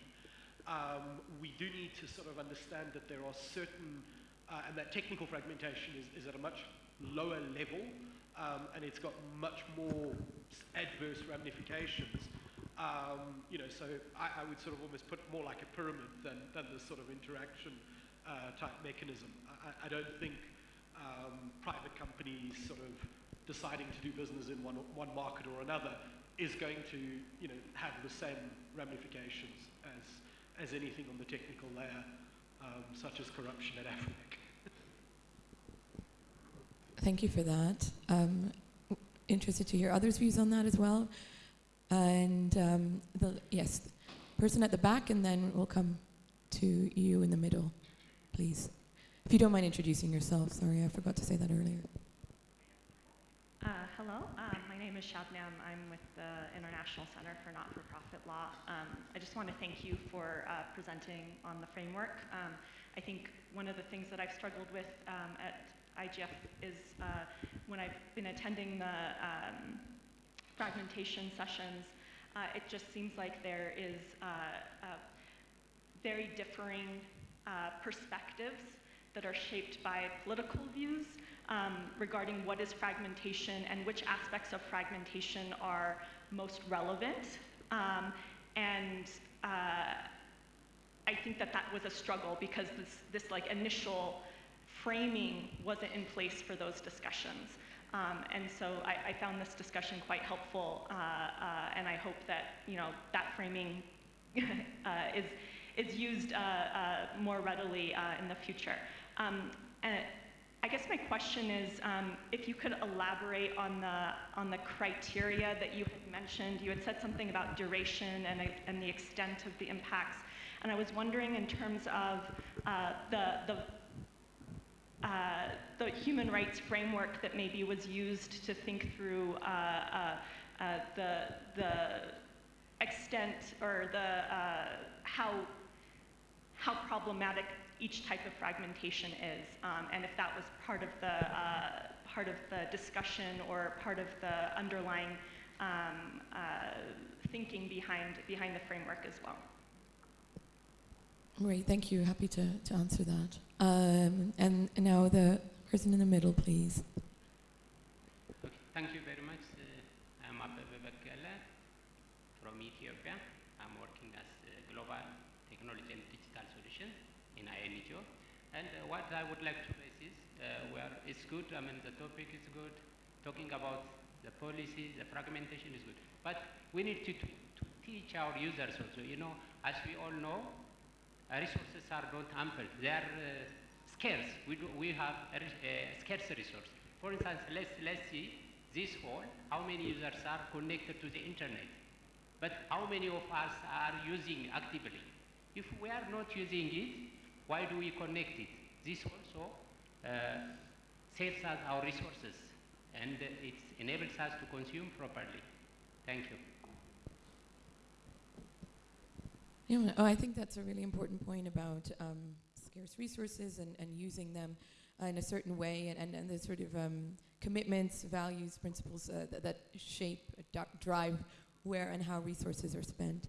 um, we do need to sort of understand that there are certain, uh, and that technical fragmentation is, is, at a much lower level, um, and it's got much more adverse ramifications. Um, you know, so I, I, would sort of almost put more like a pyramid than, than this sort of interaction uh, type mechanism. I, I don't think um, private companies sort of deciding to do business in one, one market or another is going to you know, have the same ramifications as, as anything on the technical layer, um, such as corruption at AFRINIC. Thank you for that. Um, interested to hear others' views on that as well. And um, the, yes, person at the back, and then we'll come to you in the middle, please. If you don't mind introducing yourself, sorry, I forgot to say that earlier. Uh, hello, um, my name is Shabnam. I'm with the International Center for Not-for-Profit Law. Um, I just want to thank you for uh, presenting on the framework. Um, I think one of the things that I've struggled with um, at IGF is uh, when I've been attending the um, fragmentation sessions, uh, it just seems like there is uh, very differing perspectives that are shaped by political views um, regarding what is fragmentation and which aspects of fragmentation are most relevant. Um, and uh, I think that that was a struggle because this, this like initial framing wasn't in place for those discussions. Um, and so I, I, found this discussion quite helpful, uh, uh, and I hope that you know that framing uh, is is used uh, uh, more readily in the future. Um, and I guess my question is um, if you could elaborate on the, on the criteria that you had mentioned. You had said something about duration and, and the extent of the impacts. And I was wondering in terms of uh, the, the, uh, the human rights framework that maybe was used to think through uh, uh, uh the, the extent or the, uh, how, how problematic each type of fragmentation is, um, and if that was part of the uh, part of the discussion or part of the underlying um, uh, thinking behind behind the framework as well. Great, thank you. Happy to, to answer that. Um, and now the person in the middle, please. Okay, thank you very much. Uh, I'm Abebe Bekele from Ethiopia. I'm working as a global technology and digital solution in INGO. And uh, what I would like to raise is, uh, where it's good, I mean, the topic is good, talking about the policy, the fragmentation is good. But we need to, to, to teach our users also, you know, as we all know, uh, resources are not ample. They are uh, scarce. We, do, we have a, a scarce resource. For instance, let's, let's see this hall, how many users are connected to the internet. But how many of us are using actively? If we are not using it, why do we connect it? This also uh, saves us our resources and it enables us to consume properly. Thank you. Yeah, oh, I think that's a really important point about um, scarce resources and, and using them uh, in a certain way and, and, and the sort of um, commitments, values, principles uh, that, that shape, uh, drive where and how resources are spent.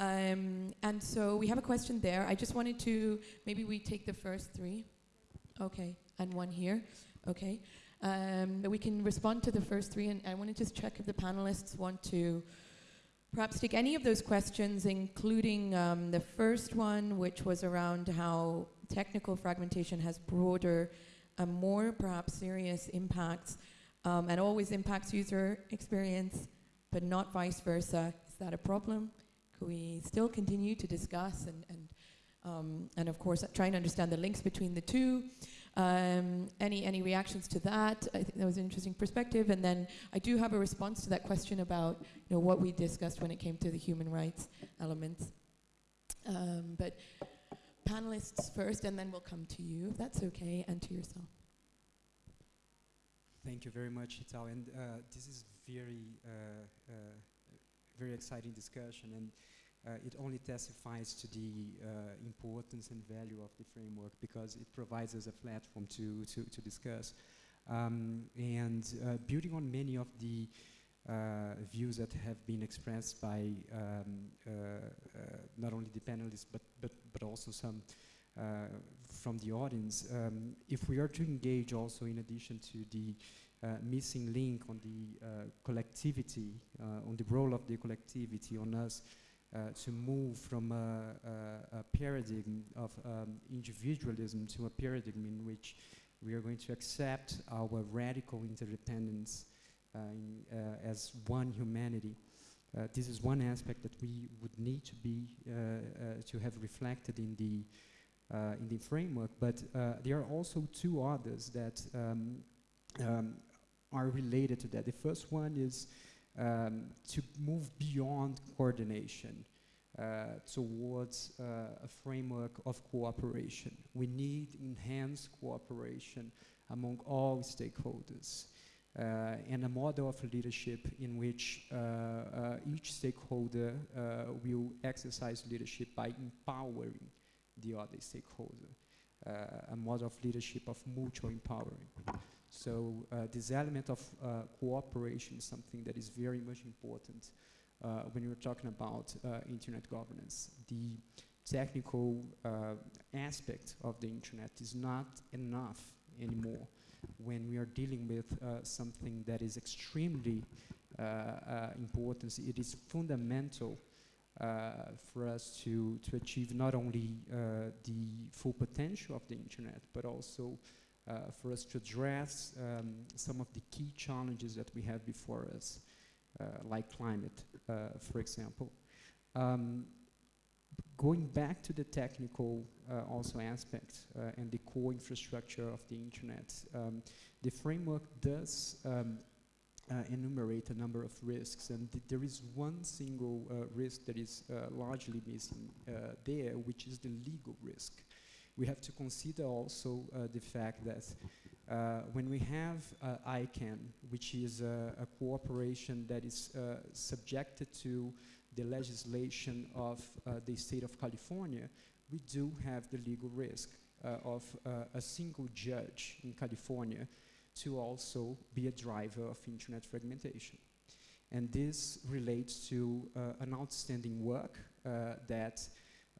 Um, and so we have a question there. I just wanted to, maybe we take the first three. Okay, and one here. Okay. Um, we can respond to the first three, and I want to just check if the panelists want to perhaps take any of those questions, including um, the first one, which was around how technical fragmentation has broader, and more perhaps serious impacts, um, and always impacts user experience, but not vice versa. Is that a problem? We still continue to discuss and, and, um, and of course, try and understand the links between the two? Um, any any reactions to that? I think that was an interesting perspective. And then I do have a response to that question about you know what we discussed when it came to the human rights elements. Um, but panelists first, and then we'll come to you, if that's okay, and to yourself. Thank you very much, Sheetal. And uh, this is very, uh, uh, very exciting discussion, and uh, it only testifies to the uh, importance and value of the framework because it provides us a platform to, to, to discuss. Um, and uh, building on many of the uh, views that have been expressed by um, not only the panelists but, but, but also some from the audience, um, if we are to engage also in addition to the missing link on the collectivity, on the role of the collectivity on us uh, to move from a, a, a paradigm of um, individualism to a paradigm in which we are going to accept our radical interdependence uh, in, uh, as one humanity. Uh, this is one aspect that we would need to be uh, uh, to have reflected in the in the framework. But there are also two others that um, um, are related to that. The first one is um, to move beyond coordination uh, towards uh, a framework of cooperation. We need enhanced cooperation among all stakeholders. Uh, and a model of leadership in which uh, uh, each stakeholder uh, will exercise leadership by empowering the other stakeholder. a model of leadership of mutual empowering. So uh, this element of uh, cooperation is something that is very much important uh, when you're talking about uh, internet governance. The technical uh, aspect of the internet is not enough anymore when we are dealing with uh, something that is extremely important. It is fundamental for us to, to achieve not only the full potential of the internet, but also uh, for us to address um, some of the key challenges that we have before us, uh, like climate, uh, for example. Um, going back to the technical uh, also aspect uh, and the core infrastructure of the internet, um, the framework does um, uh, enumerate a number of risks, and th there is one single risk that is largely missing there, which is the legal risk we have to consider also uh, the fact that uh, when we have uh, ICANN, which is a, cooperation that is subjected to the legislation of the state of California, we do have the legal risk of a single judge in California to also be a driver of internet fragmentation. And this relates to uh, an outstanding work uh, that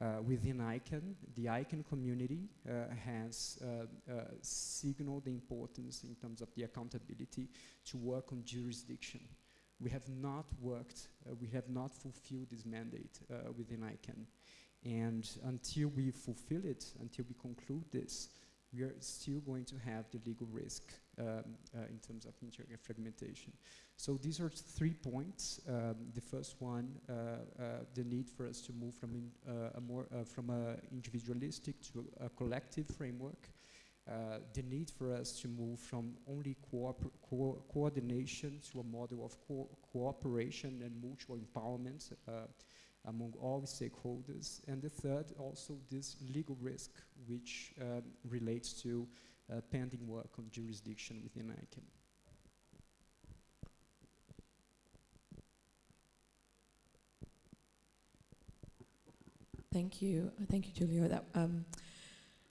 Uh, within ICANN, the ICANN community uh, has uh, uh, signaled the importance in terms of the accountability to work on jurisdiction. We have not worked, we have not fulfilled this mandate within ICANN. And until we fulfill it, until we conclude this, we are still going to have the legal risk um, uh, in terms of internet fragmentation. So these are three points. Um, the first one, uh, uh, the need for us to move from in, a more from a individualistic to a collective framework. The need for us to move from only co coordination to a model of co cooperation and mutual empowerment among all stakeholders. And the third, also this legal risk, which um, relates to pending work on jurisdiction within ICANN. Thank you. Thank you, Giulio. That, um,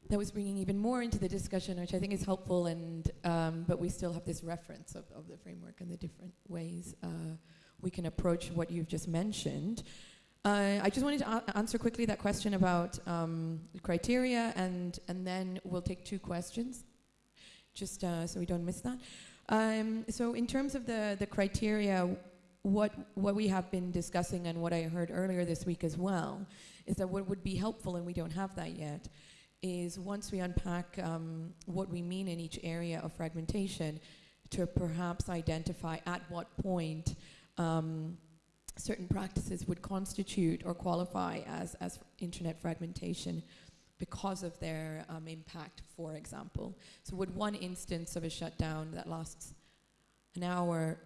that was bringing even more into the discussion, which I think is helpful, and, um, but we still have this reference of, of the framework and the different ways uh, we can approach what you've just mentioned. Uh, I just wanted to answer quickly that question about um, criteria, and and then we'll take two questions, just uh, so we don't miss that. Um, so in terms of the the criteria, what what we have been discussing and what I heard earlier this week as well is that what would be helpful, and we don't have that yet, is once we unpack um, what we mean in each area of fragmentation, to perhaps identify at what point. Um, certain practices would constitute or qualify as, as internet fragmentation because of their um, impact, for example. So would one instance of a shutdown that lasts an hour,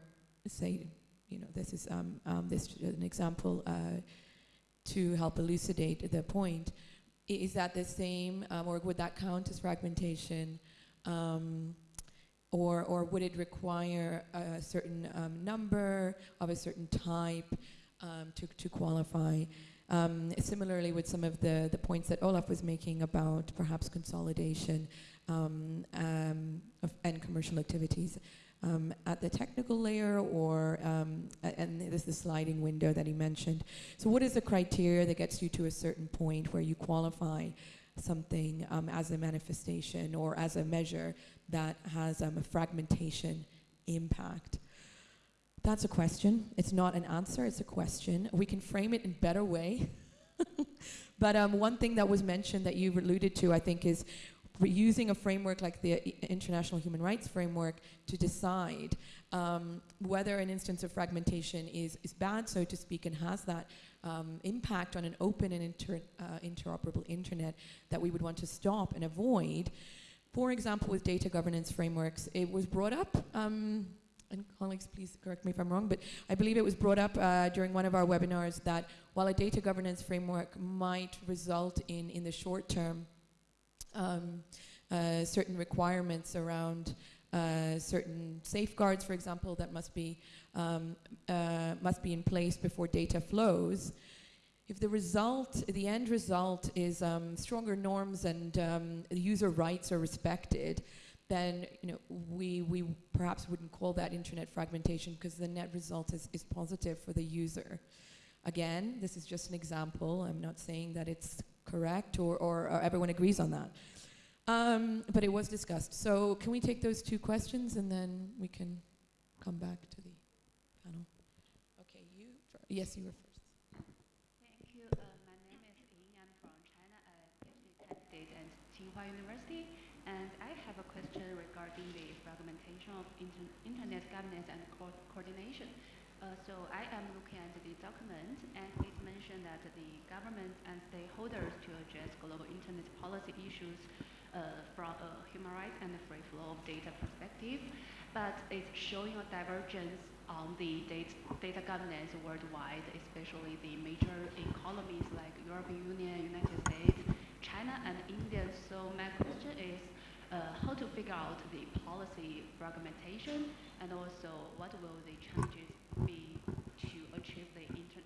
say, you know, this is um, um, this an example uh, to help elucidate the point. Is that the same, um, or would that count as fragmentation? Um, or, or would it require a certain um, number of a certain type to, to qualify? Um, similarly, with some of the, the points that Olaf was making about perhaps consolidation um, um, and commercial activities um, at the technical layer, or and this is the sliding window that he mentioned. So, what is the criteria that gets you to a certain point where you qualify something um, as a manifestation or as a measure that has um, a fragmentation impact? That's a question. It's not an answer, it's a question. We can frame it in better way. but um, one thing that was mentioned that you alluded to, I think, is using a framework like the International Human Rights Framework to decide um, whether an instance of fragmentation is, is bad, so to speak, and has that um, impact on an open and inter, uh, interoperable internet that we would want to stop and avoid. For example, with data governance frameworks, it was brought up, um, and colleagues, please correct me if I'm wrong, but I believe it was brought up uh, during one of our webinars that while a data governance framework might result in, in the short term, um, uh, certain requirements around uh, certain safeguards, for example, that must be um, uh, must be in place before data flows. If the result, the end result, is um, stronger norms and um, user rights are respected, then you know we we perhaps wouldn't call that internet fragmentation because the net result is, is positive for the user. Again, this is just an example. I'm not saying that it's correct or, or, or everyone agrees on that. Um, but it was discussed. So can we take those two questions and then we can come back to the panel? Okay, you. Yes, you were first. Thank you. Uh, my name is Ying. I'm from China at PhD candidate at Tsinghua University. And I have a question regarding the fragmentation of inter internet governance and co coordination. Uh, so I am looking at the document, and it mentioned that the government and stakeholders to address global internet policy issues uh, from a human rights and the free flow of data perspective, but it's showing a divergence on the data, data governance worldwide, especially the major economies like European Union, United States, China, and India. So my question is, how to figure out the policy fragmentation, and also what will the changes be to achieve the inter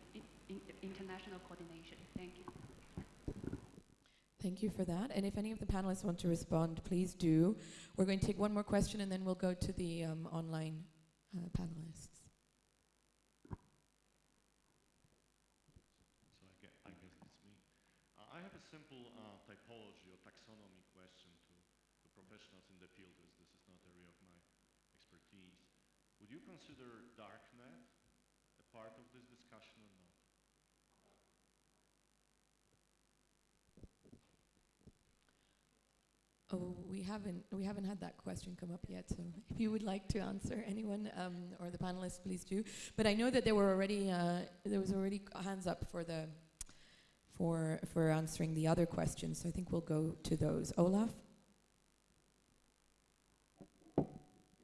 in, international coordination? Thank you. Thank you for that. And if any of the panelists want to respond, please do. We're going to take one more question and then we'll go to the um, online uh, panelists. So I, gue- I guess it's me. Uh, I have a simple uh, typology or taxonomy question to, to professionals in the field, as this is not area of my expertise. Would you consider darknet a part of this discussion or not? Oh, we haven't we haven't had that question come up yet. So if you would like to answer, anyone um, or the panelists, please do. But I know that there were already uh, there was already hands up for the for for answering the other questions. So I think we'll go to those. Olaf.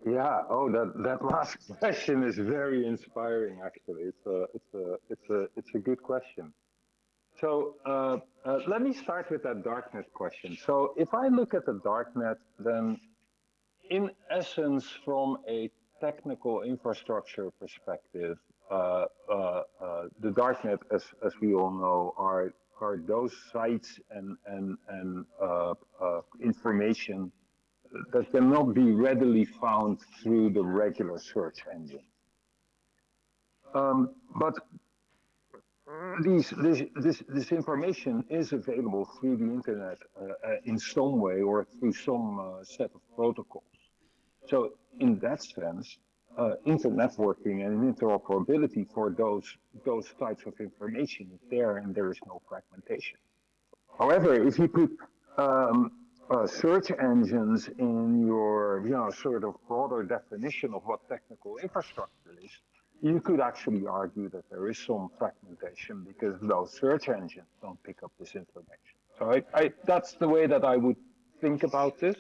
Yeah. Oh, that that last question is very inspiring. Actually, it's a it's a it's a it's a good question. So uh, uh, let me start with that darknet question. So if I look at the darknet, then in essence, from a technical infrastructure perspective, uh, uh, uh, the darknet, as as we all know, are are those sites and and and uh, information that cannot be readily found through the regular search engine. Um, but this, this, this information is available through the internet uh, uh, in some way or through some uh, set of protocols. So in that sense, uh, internetworking and interoperability for those, those types of information is there and there is no fragmentation. However, if you put um, uh, search engines in your, you know, sort of broader definition of what technical infrastructure is, you could actually argue that there is some fragmentation because those search engines don't pick up this information. So I, I, that's the way that I would think about this.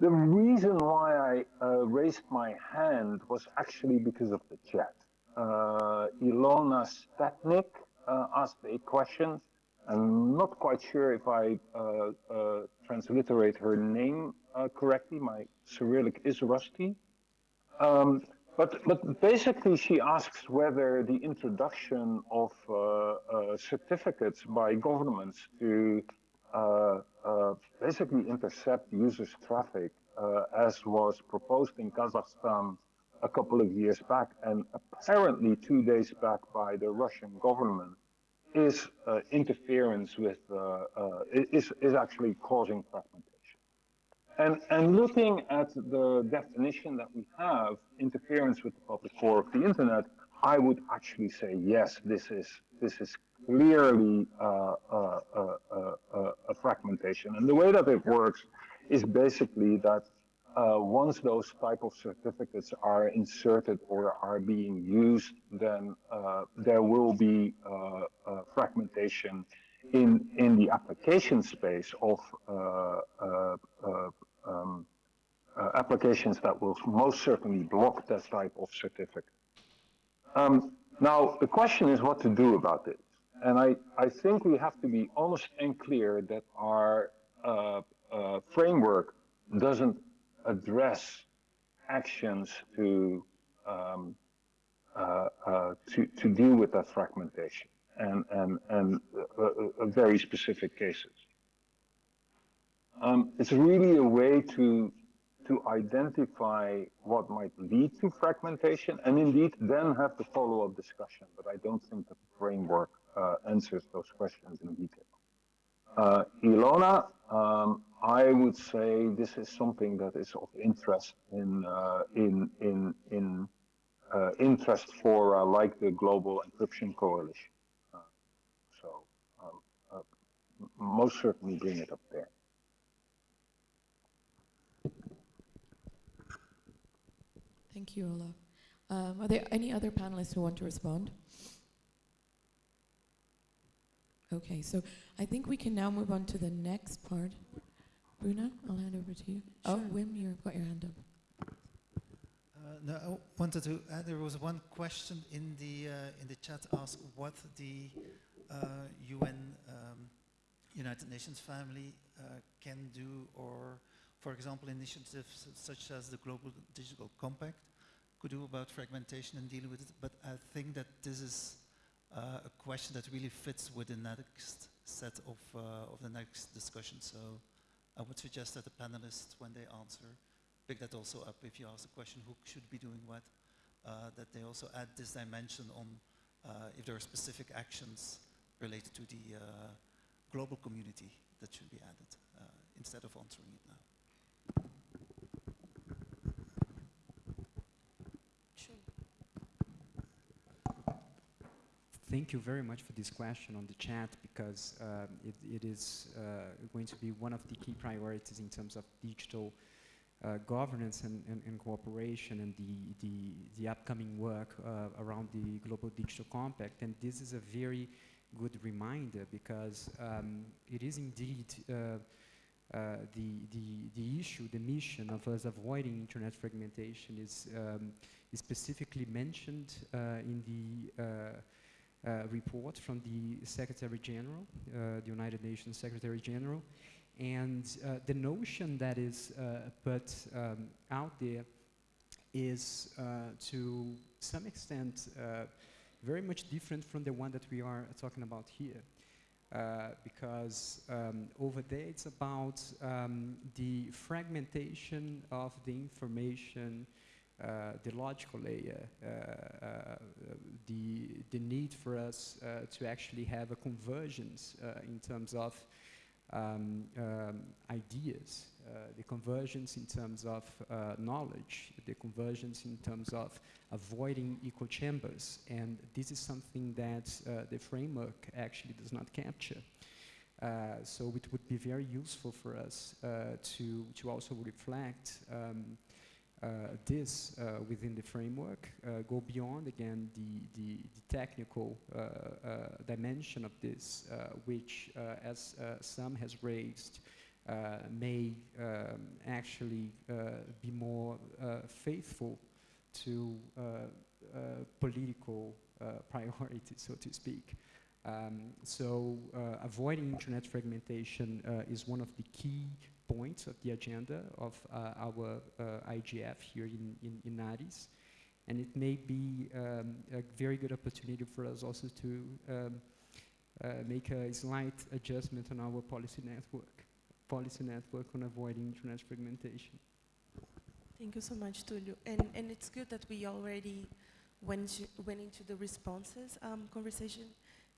The reason why I uh, raised my hand was actually because of the chat. Uh, Ilona Statnik uh, asked a question. I'm not quite sure if I uh, uh, transliterate her name uh, correctly. My Cyrillic is rusty. Um, but, but basically, she asks whether the introduction of uh, uh, certificates by governments to uh, uh basically intercept users' traffic, uh, as was proposed in Kazakhstan a couple of years back, and apparently two days back by the Russian government, is uh, interference with is is actually causing fragmentation. And, and looking at the definition that we have, interference with the public core of the internet, I would actually say yes, this is this is clearly uh, uh, uh, uh a fragmentation. And the way that it works is basically that uh, once those type of certificates are inserted or are being used, then uh, there will be fragmentation in in the application space of um, uh, applications that will most certainly block that type of certificate. Um, now, the question is what to do about this. And I, I think we have to be honest and clear that our uh, uh, framework doesn't address actions to, um, uh, uh to, to deal with that fragmentation and, and, and uh, very specific cases. Um, it's really a way to to identify what might lead to fragmentation and indeed then have the follow-up discussion. But I don't think the framework uh, answers those questions in detail. Uh, Ilona, um, I would say this is something that is of interest in uh, in in in uh, interest for uh, like the Global Encryption Coalition. Uh, so um, most certainly bring it up there. Thank you, Olaf. Um, are there any other panelists who want to respond? Okay, so I think we can now move on to the next part. Bruna, I'll hand over to you. Oh, Wim, you've got your hand up. Uh, no, I wanted to add, there was one question in the, uh, in the chat asked what the UN uh, um, United Nations family uh, can do or for example, initiatives such as the Global Digital Compact could do about fragmentation and dealing with it, but I think that this is uh, a question that really fits with the next set of, uh, of the next discussion. So I would suggest that the panelists, when they answer, pick that also up. If you ask the question, who should be doing what, uh, that they also add this dimension on uh, if there are specific actions related to the uh, global community that should be added uh, instead of answering it now. Thank you very much for this question on the chat because um, it, it is uh, going to be one of the key priorities in terms of digital uh, governance and, and, and, cooperation and the, the, the upcoming work uh, around the Global Digital Compact. And this is a very good reminder because um, it is indeed uh, uh, the, the, the issue, the mission of us avoiding internet fragmentation is, um, specifically mentioned uh, in the uh, report from the Secretary General, uh, the United Nations Secretary General, and uh, the notion that is put um, out there is to some extent very much different from the one that we are talking about here. Uh, because um, over there it's about um, the fragmentation of the information uh, the logical layer, uh, uh, the, the need for us to actually have a convergence in terms of um, um, ideas, the convergence in terms of knowledge, the convergence in terms of avoiding echo chambers. And this is something that the framework actually does not capture. Uh, so it would be very useful for us uh, to, to also reflect um, uh, this uh, within the framework, uh, go beyond again the, the, the technical dimension of this, which as Sam has raised, may um, actually be more faithful to political priorities, so to speak. Um, so uh, avoiding internet fragmentation uh, is one of the key points of the agenda of uh, our uh, IGF here in, in, in Addis. And it may be um, a very good opportunity for us also to um, uh, make a slight adjustment on our policy network, policy network on avoiding internet fragmentation. Thank you so much, Tulio. And, and it's good that we already went, went into the responses um, conversation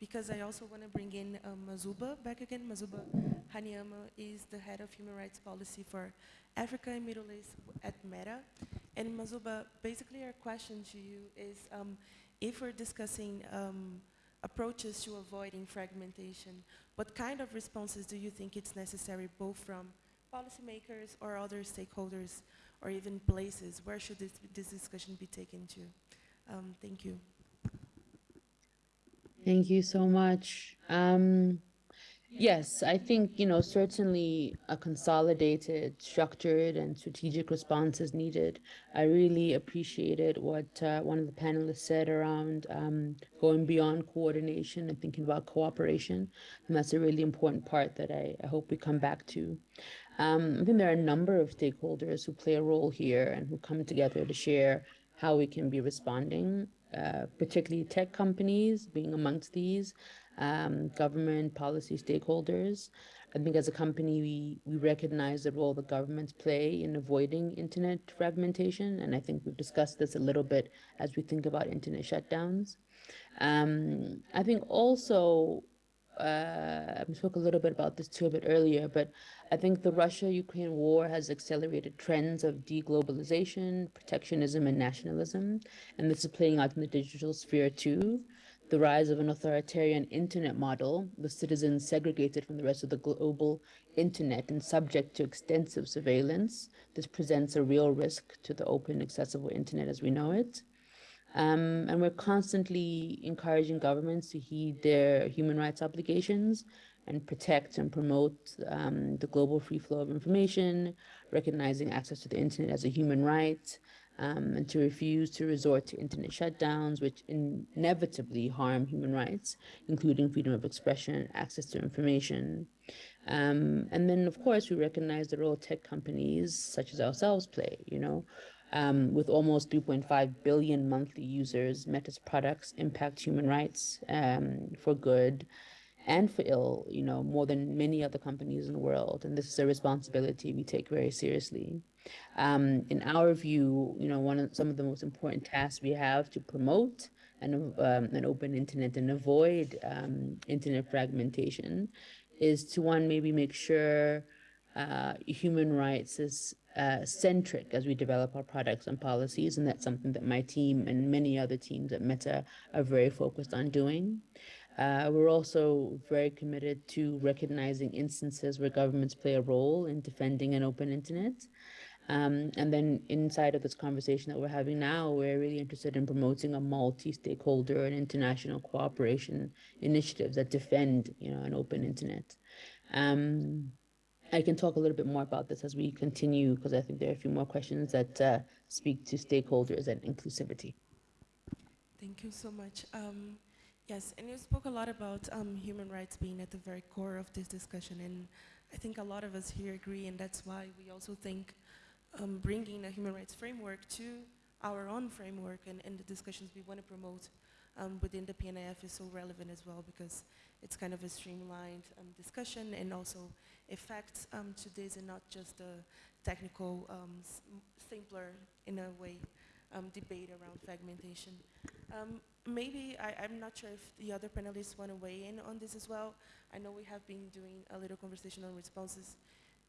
because I also want to bring in um, Mazuba back again. Mazuba Haanyama is the head of human rights policy for Africa and Middle East at Meta. And Mazuba, basically our question to you is um, if we're discussing um, approaches to avoiding fragmentation, what kind of responses do you think it's necessary both from policymakers or other stakeholders or even places? Where should this, this discussion be taken to? Um, thank you. Thank you so much. Um, yes, I think, you know, certainly a consolidated, structured, and strategic response is needed. I really appreciated what uh, one of the panelists said around um, going beyond coordination and thinking about cooperation. And that's a really important part that I, I hope we come back to. Um, I think there are a number of stakeholders who play a role here and who come together to share how we can be responding uh, particularly tech companies being amongst these, um, government policy stakeholders. I think as a company, we, we recognize the role the governments play in avoiding internet fragmentation. And I think we've discussed this a little bit as we think about internet shutdowns. Um, I think also uh, I spoke a little bit about this too a bit earlier, but I think the Russia-Ukraine war has accelerated trends of deglobalization, protectionism, and nationalism, and this is playing out in the digital sphere too. The rise of an authoritarian internet model, with citizens segregated from the rest of the global internet and subject to extensive surveillance. This presents a real risk to the open, accessible internet as we know it. Um, and we're constantly encouraging governments to heed their human rights obligations and protect and promote um, the global free flow of information, recognizing access to the internet as a human right, um, and to refuse to resort to internet shutdowns, which inevitably harm human rights, including freedom of expression, access to information. Um, and then, of course, we recognize the role tech companies such as ourselves play, you know, Um, with almost 3.5 billion monthly users, Meta's products impact human rights um, for good and for ill, you know, more than many other companies in the world. And this is a responsibility we take very seriously. Um, in our view, you know, one of some of the most important tasks we have to promote an, um, an open internet and avoid um, internet fragmentation is to one, maybe make sure uh, human rights is uh, centric as we develop our products and policies. And that's something that my team and many other teams at Meta are very focused on doing. Uh, we're also very committed to recognizing instances where governments play a role in defending an open internet. Um, and then inside of this conversation that we're having now, we're really interested in promoting a multi-stakeholder and international cooperation initiatives that defend, you know, an open internet. Um, I can talk a little bit more about this as we continue because I think there are a few more questions that uh, speak to stakeholders and inclusivity. Thank you so much. Um, yes, and you spoke a lot about um, human rights being at the very core of this discussion, and I think a lot of us here agree, and that's why we also think um, bringing a human rights framework to our own framework and, and the discussions we want to promote um, within the PNIF is so relevant as well because it's kind of a streamlined um, discussion and also effects um, to this and not just a technical, um, simpler, in a way, um, debate around fragmentation. Maybe, I, am not sure if the other panelists want to weigh in on this as well. I know we have been doing a little conversation on responses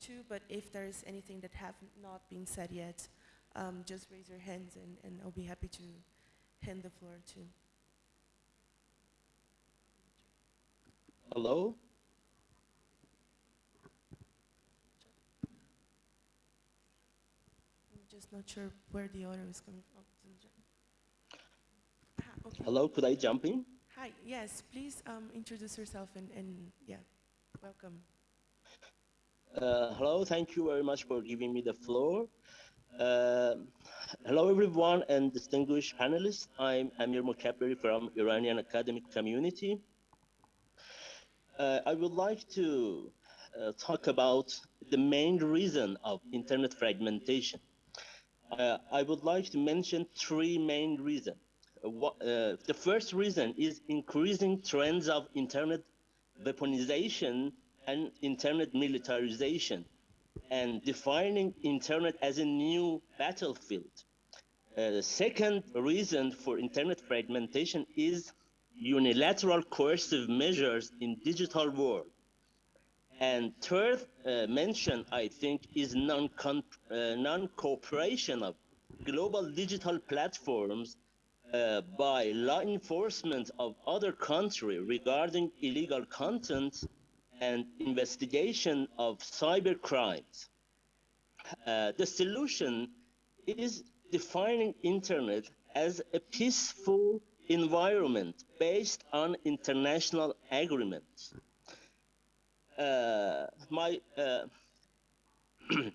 too, but if there is anything that have not been said yet, um, just raise your hands and, and I'll be happy to hand the floor to. Hello? I'm just not sure where the order is coming from. Okay. Hello, could I jump in? Hi, yes, please um, introduce yourself and, and yeah, welcome. Uh, hello, thank you very much for giving me the floor. Uh, hello, everyone and distinguished panelists. I'm Amir Mokaberi from Iranian academic community. Uh, I would like to uh, talk about the main reason of internet fragmentation. Uh, I would like to mention three main reasons. Uh, the first reason is increasing trends of internet weaponization and internet militarization and defining internet as a new battlefield. Uh, the second reason for internet fragmentation is unilateral coercive measures in digital world. And third uh, mention, I think, is non-cooperation uh, non of global digital platforms uh, by law enforcement of other country regarding illegal content and investigation of cyber crimes. Uh, the solution is defining internet as a peaceful environment based on international agreements. Uh, my uh,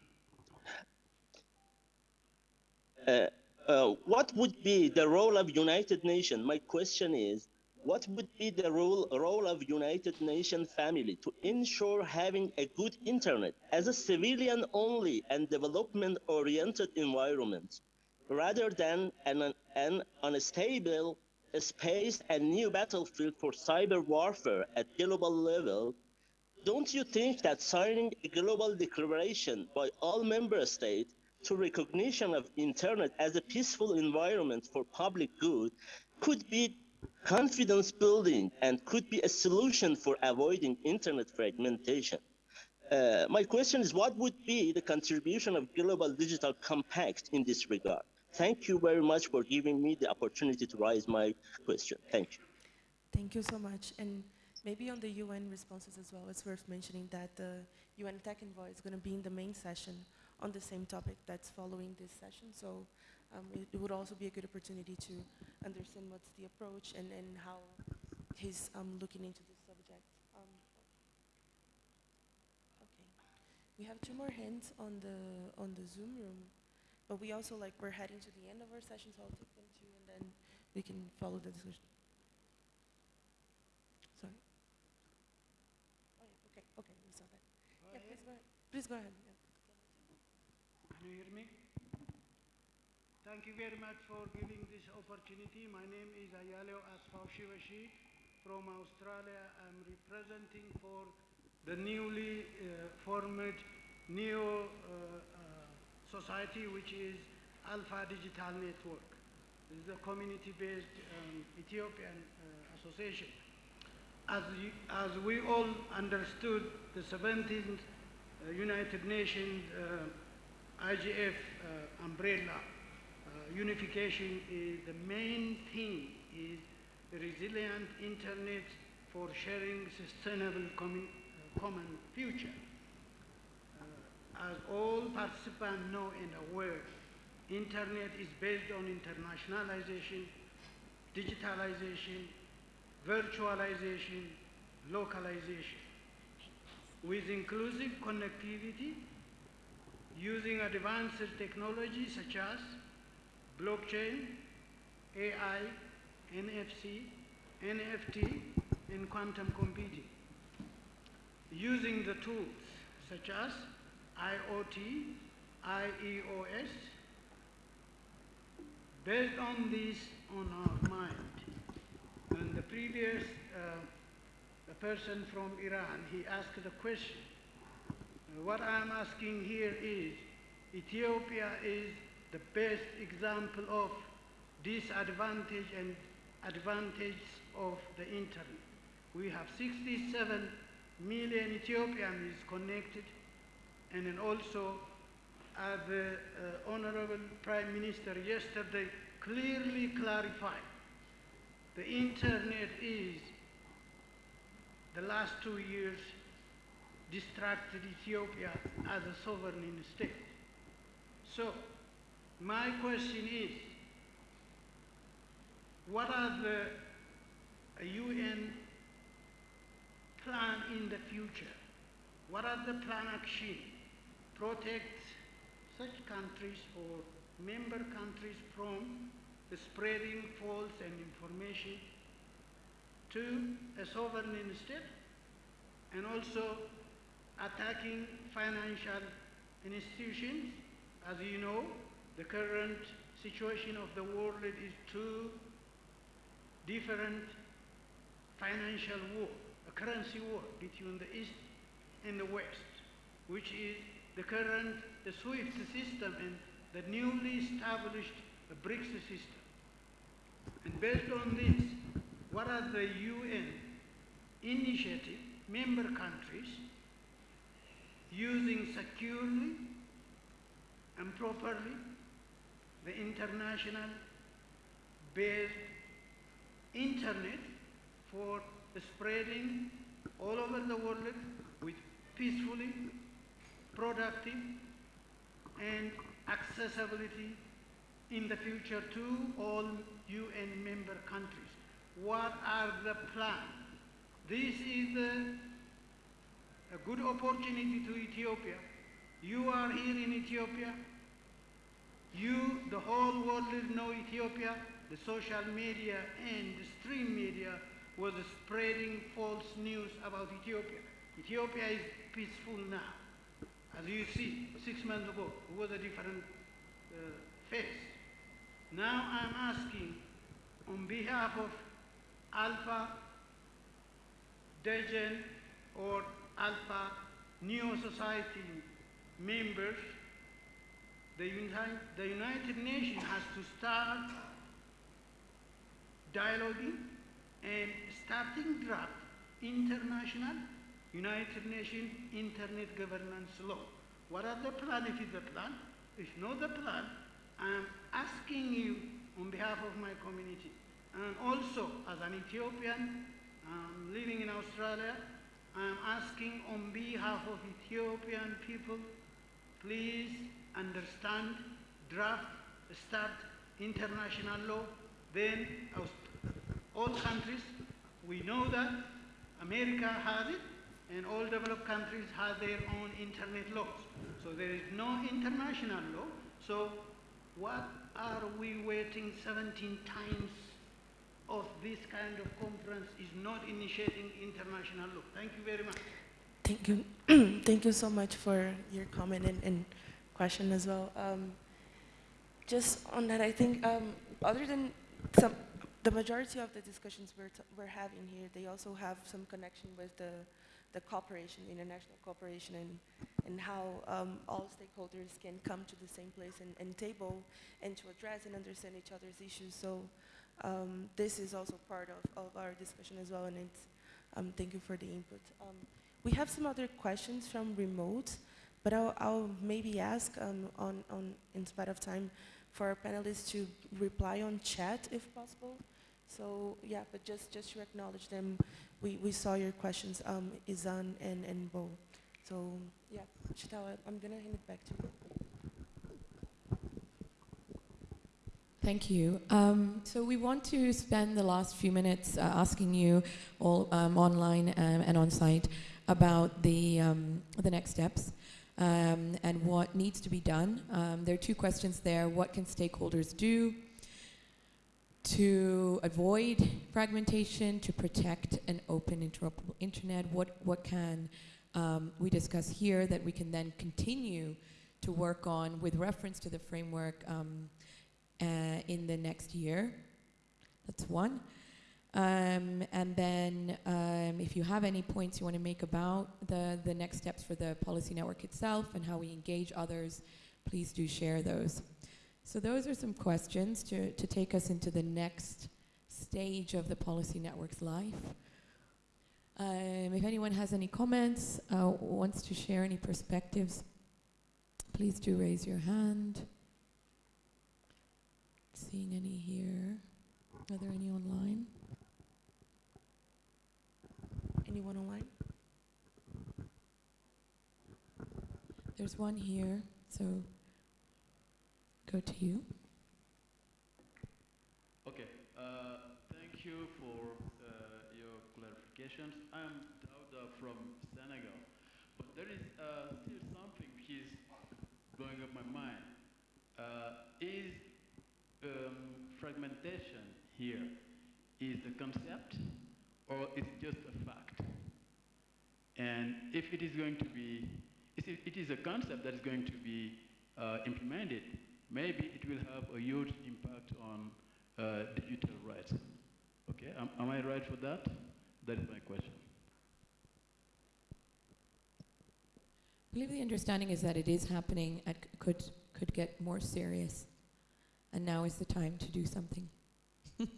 uh, what would be the role of United Nations? My question is, what would be the role, role of United Nations family to ensure having a good internet as a civilian only and development oriented environment rather than an, an unstable space and new battlefield for cyber warfare at global level don't you think that signing a global declaration by all member states to recognition of internet as a peaceful environment for public good could be confidence building and could be a solution for avoiding internet fragmentation. Uh, my question is what would be the contribution of Global Digital Compact in this regard? Thank you very much for giving me the opportunity to raise my question. Thank you. Thank you so much. And maybe on the UN responses as well, it's worth mentioning that the UN Tech Envoy is going to be in the main session on the same topic that's following this session. So um, it, it, would also be a good opportunity to understand what's the approach and, and how he's um, looking into this subject. Um, okay, we have two more hands on the on the Zoom room, but we also like we're heading to the end of our session, so I'll take them too, and then we can follow the discussion. Sorry. Oh yeah. Okay. Okay. We saw that. Yeah. Please go ahead. Please go ahead. Can you hear me? Thank you very much for giving this opportunity. My name is Ayaleo Asfaw from Australia. I'm representing for the newly uh, formed Neo uh, uh, Society, which is Alpha Digital Network. This is a community-based um, Ethiopian uh, association. As, you, as we all understood, the 17th uh, United Nations uh, IGF uh, umbrella uh, unification is the main thing is resilient internet for sharing sustainable common, uh, common future. Uh, as all participants know and aware, internet is based on internationalization, digitalization, virtualization, localization. With inclusive connectivity, using advanced technologies such as blockchain, AI, NFC, NFT, and quantum computing. Using the tools such as IoT, IEOS, based on this on our mind. And the previous uh, person from Iran, he asked the question. What I'm asking here is, Ethiopia is the best example of disadvantage and advantage of the internet. We have 67 million Ethiopians connected and then also uh, the uh, Honorable Prime Minister yesterday clearly clarified the internet is the last two years distracted Ethiopia as a sovereign state. So my question is, what are the UN plan in the future? What are the plan action protect such countries or member countries from spreading false and information to a sovereign state and also attacking financial institutions. As you know, the current situation of the world is two different financial war, a currency war between the East and the West, which is the current, the SWIFT system and the newly established BRICS system. And based on this, what are the UN initiative member countries using securely and properly the international based internet for spreading all over the world with peacefully, productive, and accessibility in the future to all UN member countries. What are the plans? This is a, a good opportunity to Ethiopia. You are here in Ethiopia. You, the whole world know Ethiopia. The social media and the stream media was spreading false news about Ethiopia. Ethiopia is peaceful now. As you see, six months ago, it was a different uh, face. Now I'm asking on behalf of Alpha Degen or Alpha Neo Society members the, Uni- the United Nations has to start dialoguing and starting draft international United Nations Internet Governance Law. What are the plan if it's the plan? If not the plan, I'm asking you on behalf of my community and also as an Ethiopian living in Australia, I'm asking on behalf of Ethiopian people, please understand, draft, start international law, then all countries, we know that America has it, and all developed countries have their own internet laws. So there is no international law. So what are we waiting 17 times of this kind of conference is not initiating international law? Thank you very much. Thank you. Thank you so much for your comment and, and question as well. Um, just on that, I think um, other than some, the majority of the discussions we're, we're having here, they also have some connection with the, the cooperation, international cooperation, and, and how um, all stakeholders can come to the same place and, and table and to address and understand each other's issues. So um, this is also part of, of our discussion as well, and it's, um, thank you for the input. Um, we have some other questions from remote, but I'll, I'll maybe ask um, on, on, in spite of time, for our panelists to reply on chat if possible. So yeah, but just, just to acknowledge them, we, we saw your questions, um, Izan and, and Bo. So yeah, Sheetal, I'm gonna hand it back to you. Thank you. Um, so we want to spend the last few minutes uh, asking you all um, online um, and on site about the, um, the next steps um, and what needs to be done. Um, there are two questions there. What can stakeholders do to avoid fragmentation, to protect an open interoperable internet? What, what can we discuss here that we can then continue to work on with reference to the framework in the next year. That's one. Um, and then um, if you have any points you want to make about the, the next steps for the policy network itself and how we engage others, please do share those. So those are some questions to, to take us into the next stage of the policy network's life. Um, if anyone has any comments, uh, wants to share any perspectives, please do raise your hand. Seeing any here. Are there any online? Anyone online? There's one here, so go to you. Okay, uh, thank you for uh, your clarifications. I'm Dauda from Senegal, but there is uh, still something which is going up my mind. Uh, is um, fragmentation here is the concept or is it just a fact? And if it is going to be, it is a concept that is going to be uh, implemented, maybe it will have a huge impact on uh, digital rights. Okay, am, am I right for that? That is my question. I believe the understanding is that it is happening and could, could get more serious. And now is the time to do something.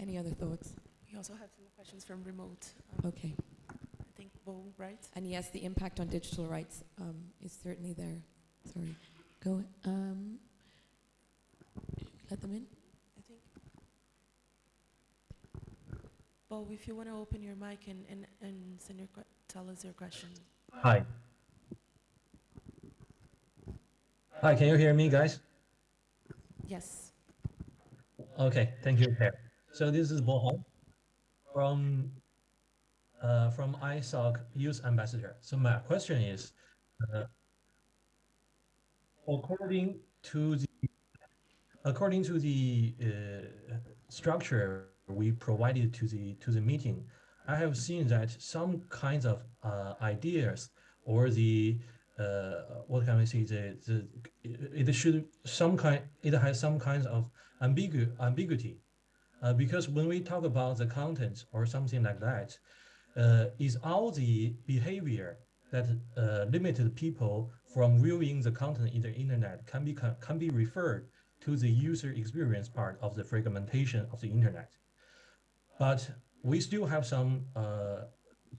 Any other thoughts? We also have some questions from remote. Okay. I think Bo, right? And yes, the impact on digital rights um, is certainly there. Sorry. Go. Um, let them in. I think. Bo, if you want to open your mic and, and, and send your tell us your question. Hi. Hi, can you hear me, guys? Yes. Okay, thank you. So this is Bo Hong from uh, from ISOC Youth Ambassador. So my question is, uh, according to the according to the uh, structure we provided to the to the meeting, I have seen that some kinds of uh, ideas or the uh, what can we say the, the it should some kind it has some kinds of ambigu ambiguity uh, because when we talk about the content or something like that, uh, is all the behavior that uh, limited people from viewing the content in the internet can be can be referred to the user experience part of the fragmentation of the internet. But we still have some uh,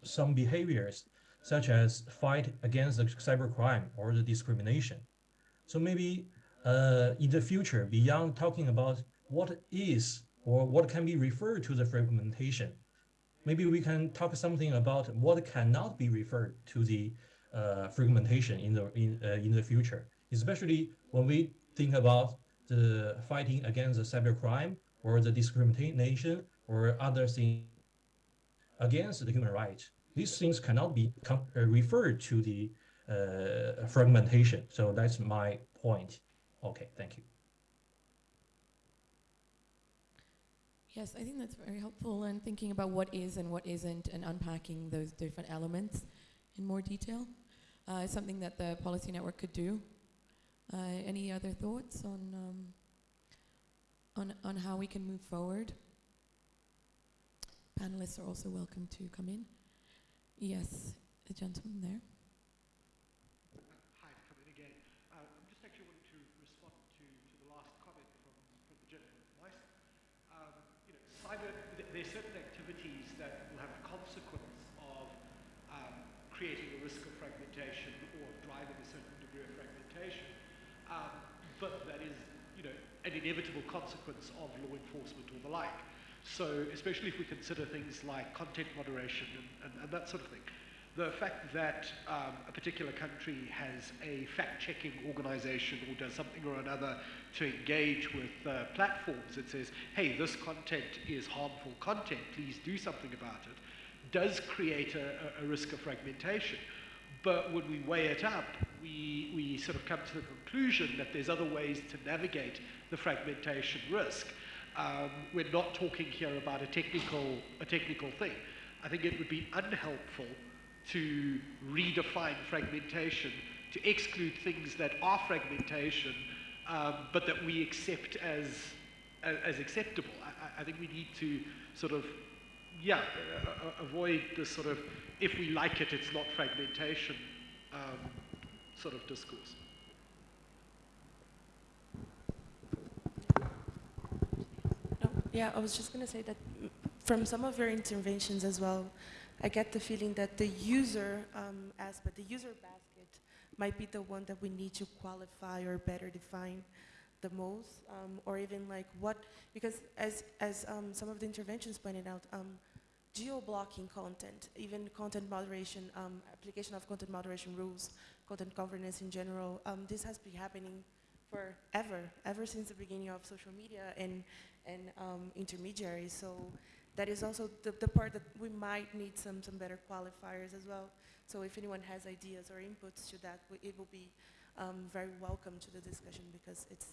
some behaviors such as fight against the cybercrime or the discrimination. So maybe uh, in the future, beyond talking about what is or what can be referred to the fragmentation, maybe we can talk something about what cannot be referred to the uh, fragmentation in the in uh, in the future, especially when we think about the fighting against the cybercrime or the discrimination or other things against the human rights. These things cannot be uh, referred to the uh, fragmentation. So that's my point. Okay, thank you. Yes, I think that's very helpful in thinking about what is and what isn't and unpacking those different elements in more detail. Uh, something that the policy network could do. Uh, any other thoughts on, um, on, on how we can move forward? Panelists are also welcome to come in. Yes, the gentleman there. Hi, come in again. Uh, I'm just actually wanting to respond to, to the last comment from, from the gentleman. Um, you know, cyber, th there are certain activities that will have a consequence of um, creating a risk of fragmentation or driving a certain degree of fragmentation. Um, but that is, you know, an inevitable consequence of law enforcement or the like. So especially if we consider things like content moderation and, and, and that sort of thing, the fact that um, a particular country has a fact-checking organization or does something or another to engage with uh, platforms that says, hey, this content is harmful content, please do something about it, does create a, a risk of fragmentation. But when we weigh it up, we, we sort of come to the conclusion that there's other ways to navigate the fragmentation risk. Um, we're not talking here about a technical, a technical thing. I think it would be unhelpful to redefine fragmentation, to exclude things that are fragmentation, um, but that we accept as, as, as acceptable. I, I, think we need to sort of, yeah, uh, avoid this sort of, if we like it, it's not fragmentation um, sort of discourse. Yeah, I was just going to say that from some of your interventions as well, I get the feeling that the user um, aspect, the user basket, might be the one that we need to qualify or better define the most, um, or even like what, because as, as um, some of the interventions pointed out, um, geo-blocking content, even content moderation, um, application of content moderation rules, content governance in general, um, this has been happening forever, ever since the beginning of social media and and um, intermediaries. So that is also the, the part that we might need some, some better qualifiers as well. So if anyone has ideas or inputs to that, it will be um, very welcome to the discussion because it's,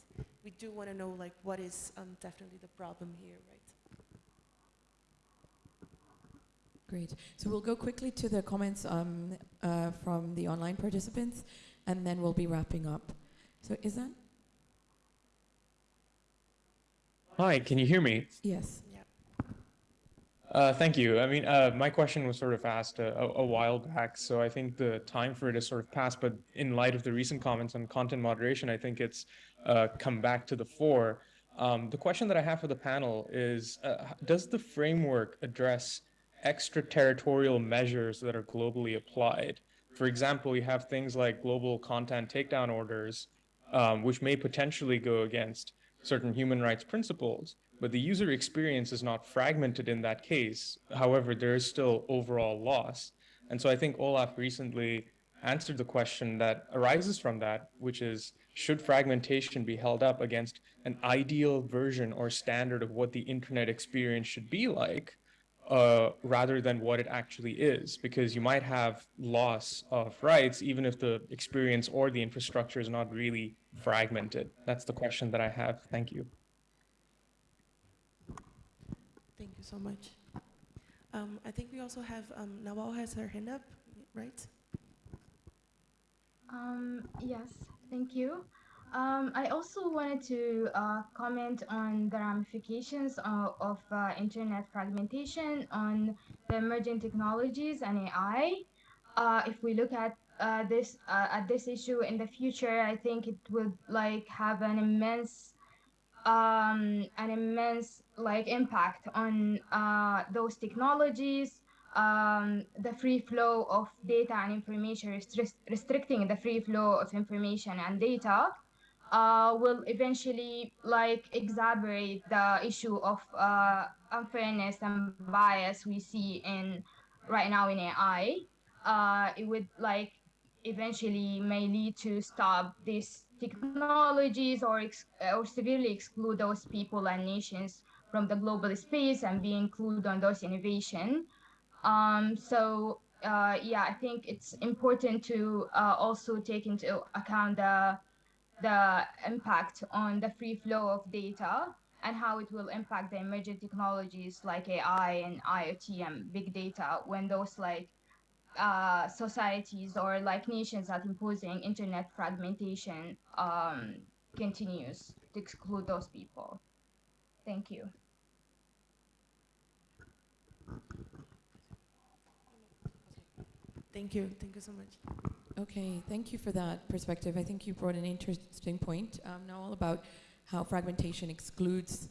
we do want to know like what is um, definitely the problem here, right? Great. So we'll go quickly to the comments um, uh, from the online participants and then we'll be wrapping up. So is that Hi, can you hear me? Yes. Uh, thank you. I mean, uh, my question was sort of asked a, a, while back, so I think the time for it has sort of passed. But in light of the recent comments on content moderation, I think it's uh, come back to the fore. Um, the question that I have for the panel is, uh, does the framework address extraterritorial measures that are globally applied? For example, we have things like global content takedown orders, um, which may potentially go against certain human rights principles, but the user experience is not fragmented in that case. However, there is still overall loss. And so I think Olaf recently answered the question that arises from that, which is, should fragmentation be held up against an ideal version or standard of what the internet experience should be like, uh, rather than what it actually is? Because you might have loss of rights, even if the experience or the infrastructure is not really fragmented? That's the question that I have. Thank you. Thank you so much. Um, I think we also have, um, Nawal has her hand up, right? Um, yes, thank you. Um, I also wanted to uh, comment on the ramifications of, of uh, internet fragmentation on the emerging technologies and AI. Uh, if we look at uh, this uh, at this issue in the future, I think it would like have an immense um, an immense like impact on uh, those technologies, um, the free flow of data and information, restri restricting the free flow of information and data, uh, will eventually like exacerbate the issue of uh, unfairness and bias we see in right now in AI. Uh, it would like eventually may lead to stop these technologies or, or severely exclude those people and nations from the global space and be included on those innovation. Um, so uh, yeah, I think it's important to uh, also take into account the the impact on the free flow of data and how it will impact the emerging technologies like AI and IoT and big data when those like uh, societies or like nations that imposing internet fragmentation um, continues to exclude those people. Thank you. Thank you. Thank you so much. Okay, thank you for that perspective. I think you brought an interesting point. Um, Nawal about how fragmentation excludes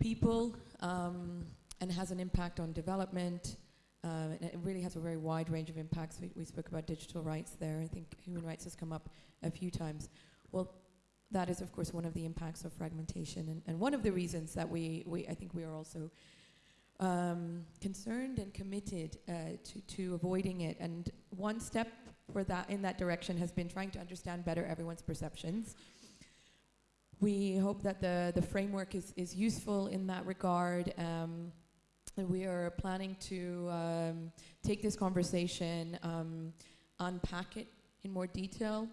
people um, and has an impact on development. Uh, and it really has a very wide range of impacts. We, we spoke about digital rights there. I think human rights has come up a few times. Well, that is, of course, one of the impacts of fragmentation, and, and one of the reasons that we, we I think we are also um, concerned and committed uh, to, to avoiding it. And one step for that in that direction has been trying to understand better everyone's perceptions. We hope that the, the framework is, is useful in that regard. Um, we are planning to um, take this conversation, um, unpack it in more detail,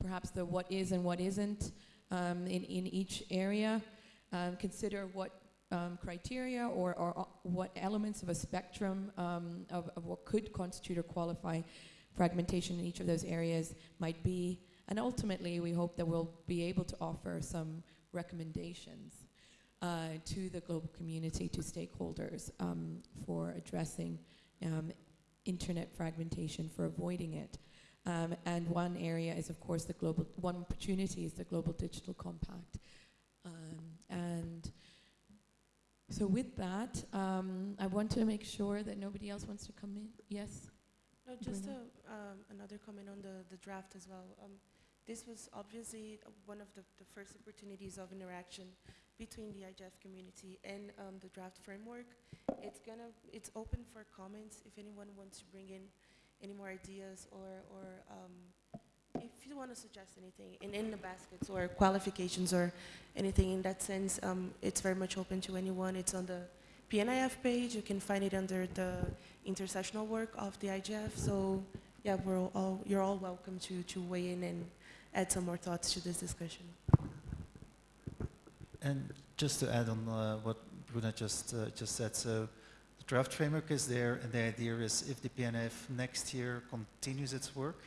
perhaps the what is and what isn't um, in, in each area, um, consider what um, criteria or, or uh, what elements of a spectrum um, of, of what could constitute or qualify fragmentation in each of those areas might be. And ultimately, we hope that we'll be able to offer some recommendations uh, to the global community, to stakeholders um, for addressing um, internet fragmentation, for avoiding it. Um, and one area is, of course, the global, one opportunity is the Global Digital Compact. Um, and so with that, um, I want to make sure that nobody else wants to come in. Yes? No, just a, um, another comment on the, the draft as well. Um, this was obviously one of the, the first opportunities of interaction between the IGF community and um, the draft framework. It's gonna, it's open for comments if anyone wants to bring in any more ideas or, or um, if you want to suggest anything in, in the baskets or qualifications or anything in that sense, um, it's very much open to anyone. It's on the PNIF page. You can find it under the intersectional work of the IGF. So yeah, we're all, you're all welcome to, to weigh in and add some more thoughts to this discussion. And just to add on uh, what Bruna just uh, just said, so the draft framework is there, and the idea is if the PNF next year continues its work,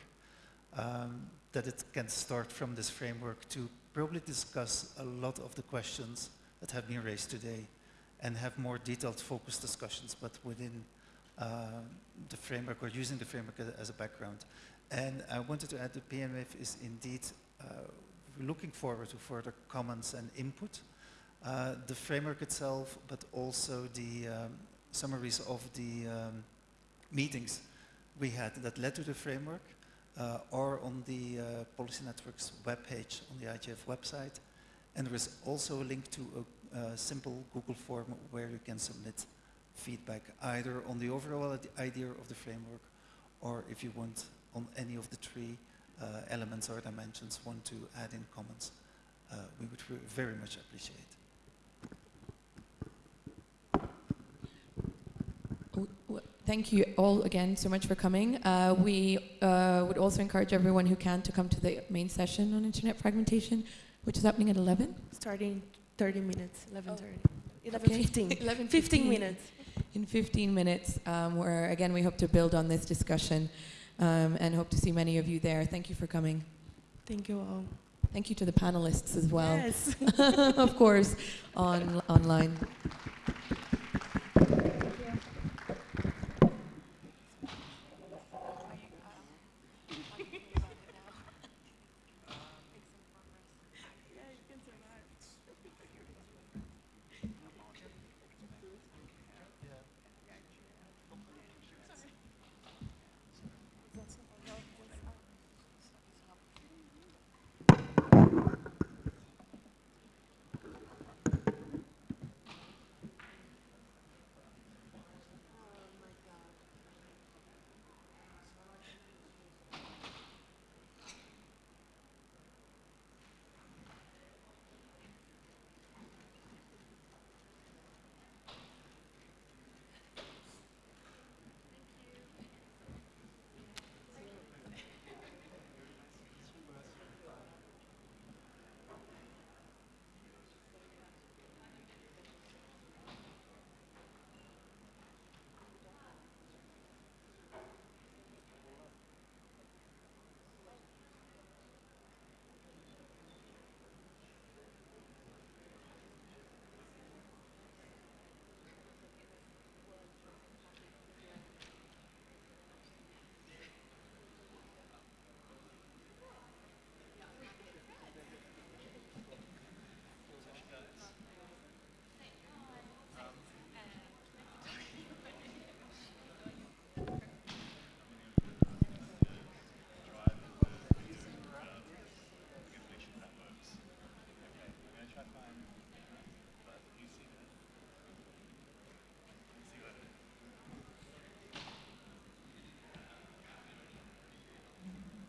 um, that it can start from this framework to probably discuss a lot of the questions that have been raised today, and have more detailed, focused discussions, but within uh, the framework or using the framework as, a background. And I wanted to add that PMF is indeed uh, looking forward to further comments and input. Uh, the framework itself, but also the um, summaries of the um, meetings we had that led to the framework uh, are on the uh, Policy Network's webpage on the IGF website. And there is also a link to a, a simple Google form where you can submit feedback either on the overall idea of the framework or if you want on any of the three uh, elements or dimensions want to add in comments, uh, we would very much appreciate. Thank you all again so much for coming. Uh, we uh, would also encourage everyone who can to come to the main session on internet fragmentation, which is happening at 11. Starting 30 minutes, 11.30. Oh. 11.15. 11, 15 minutes. In 15 minutes, um, where again we hope to build on this discussion um, and hope to see many of you there. Thank you for coming. Thank you all. Thank you to the panelists as well. Yes. of course, on online.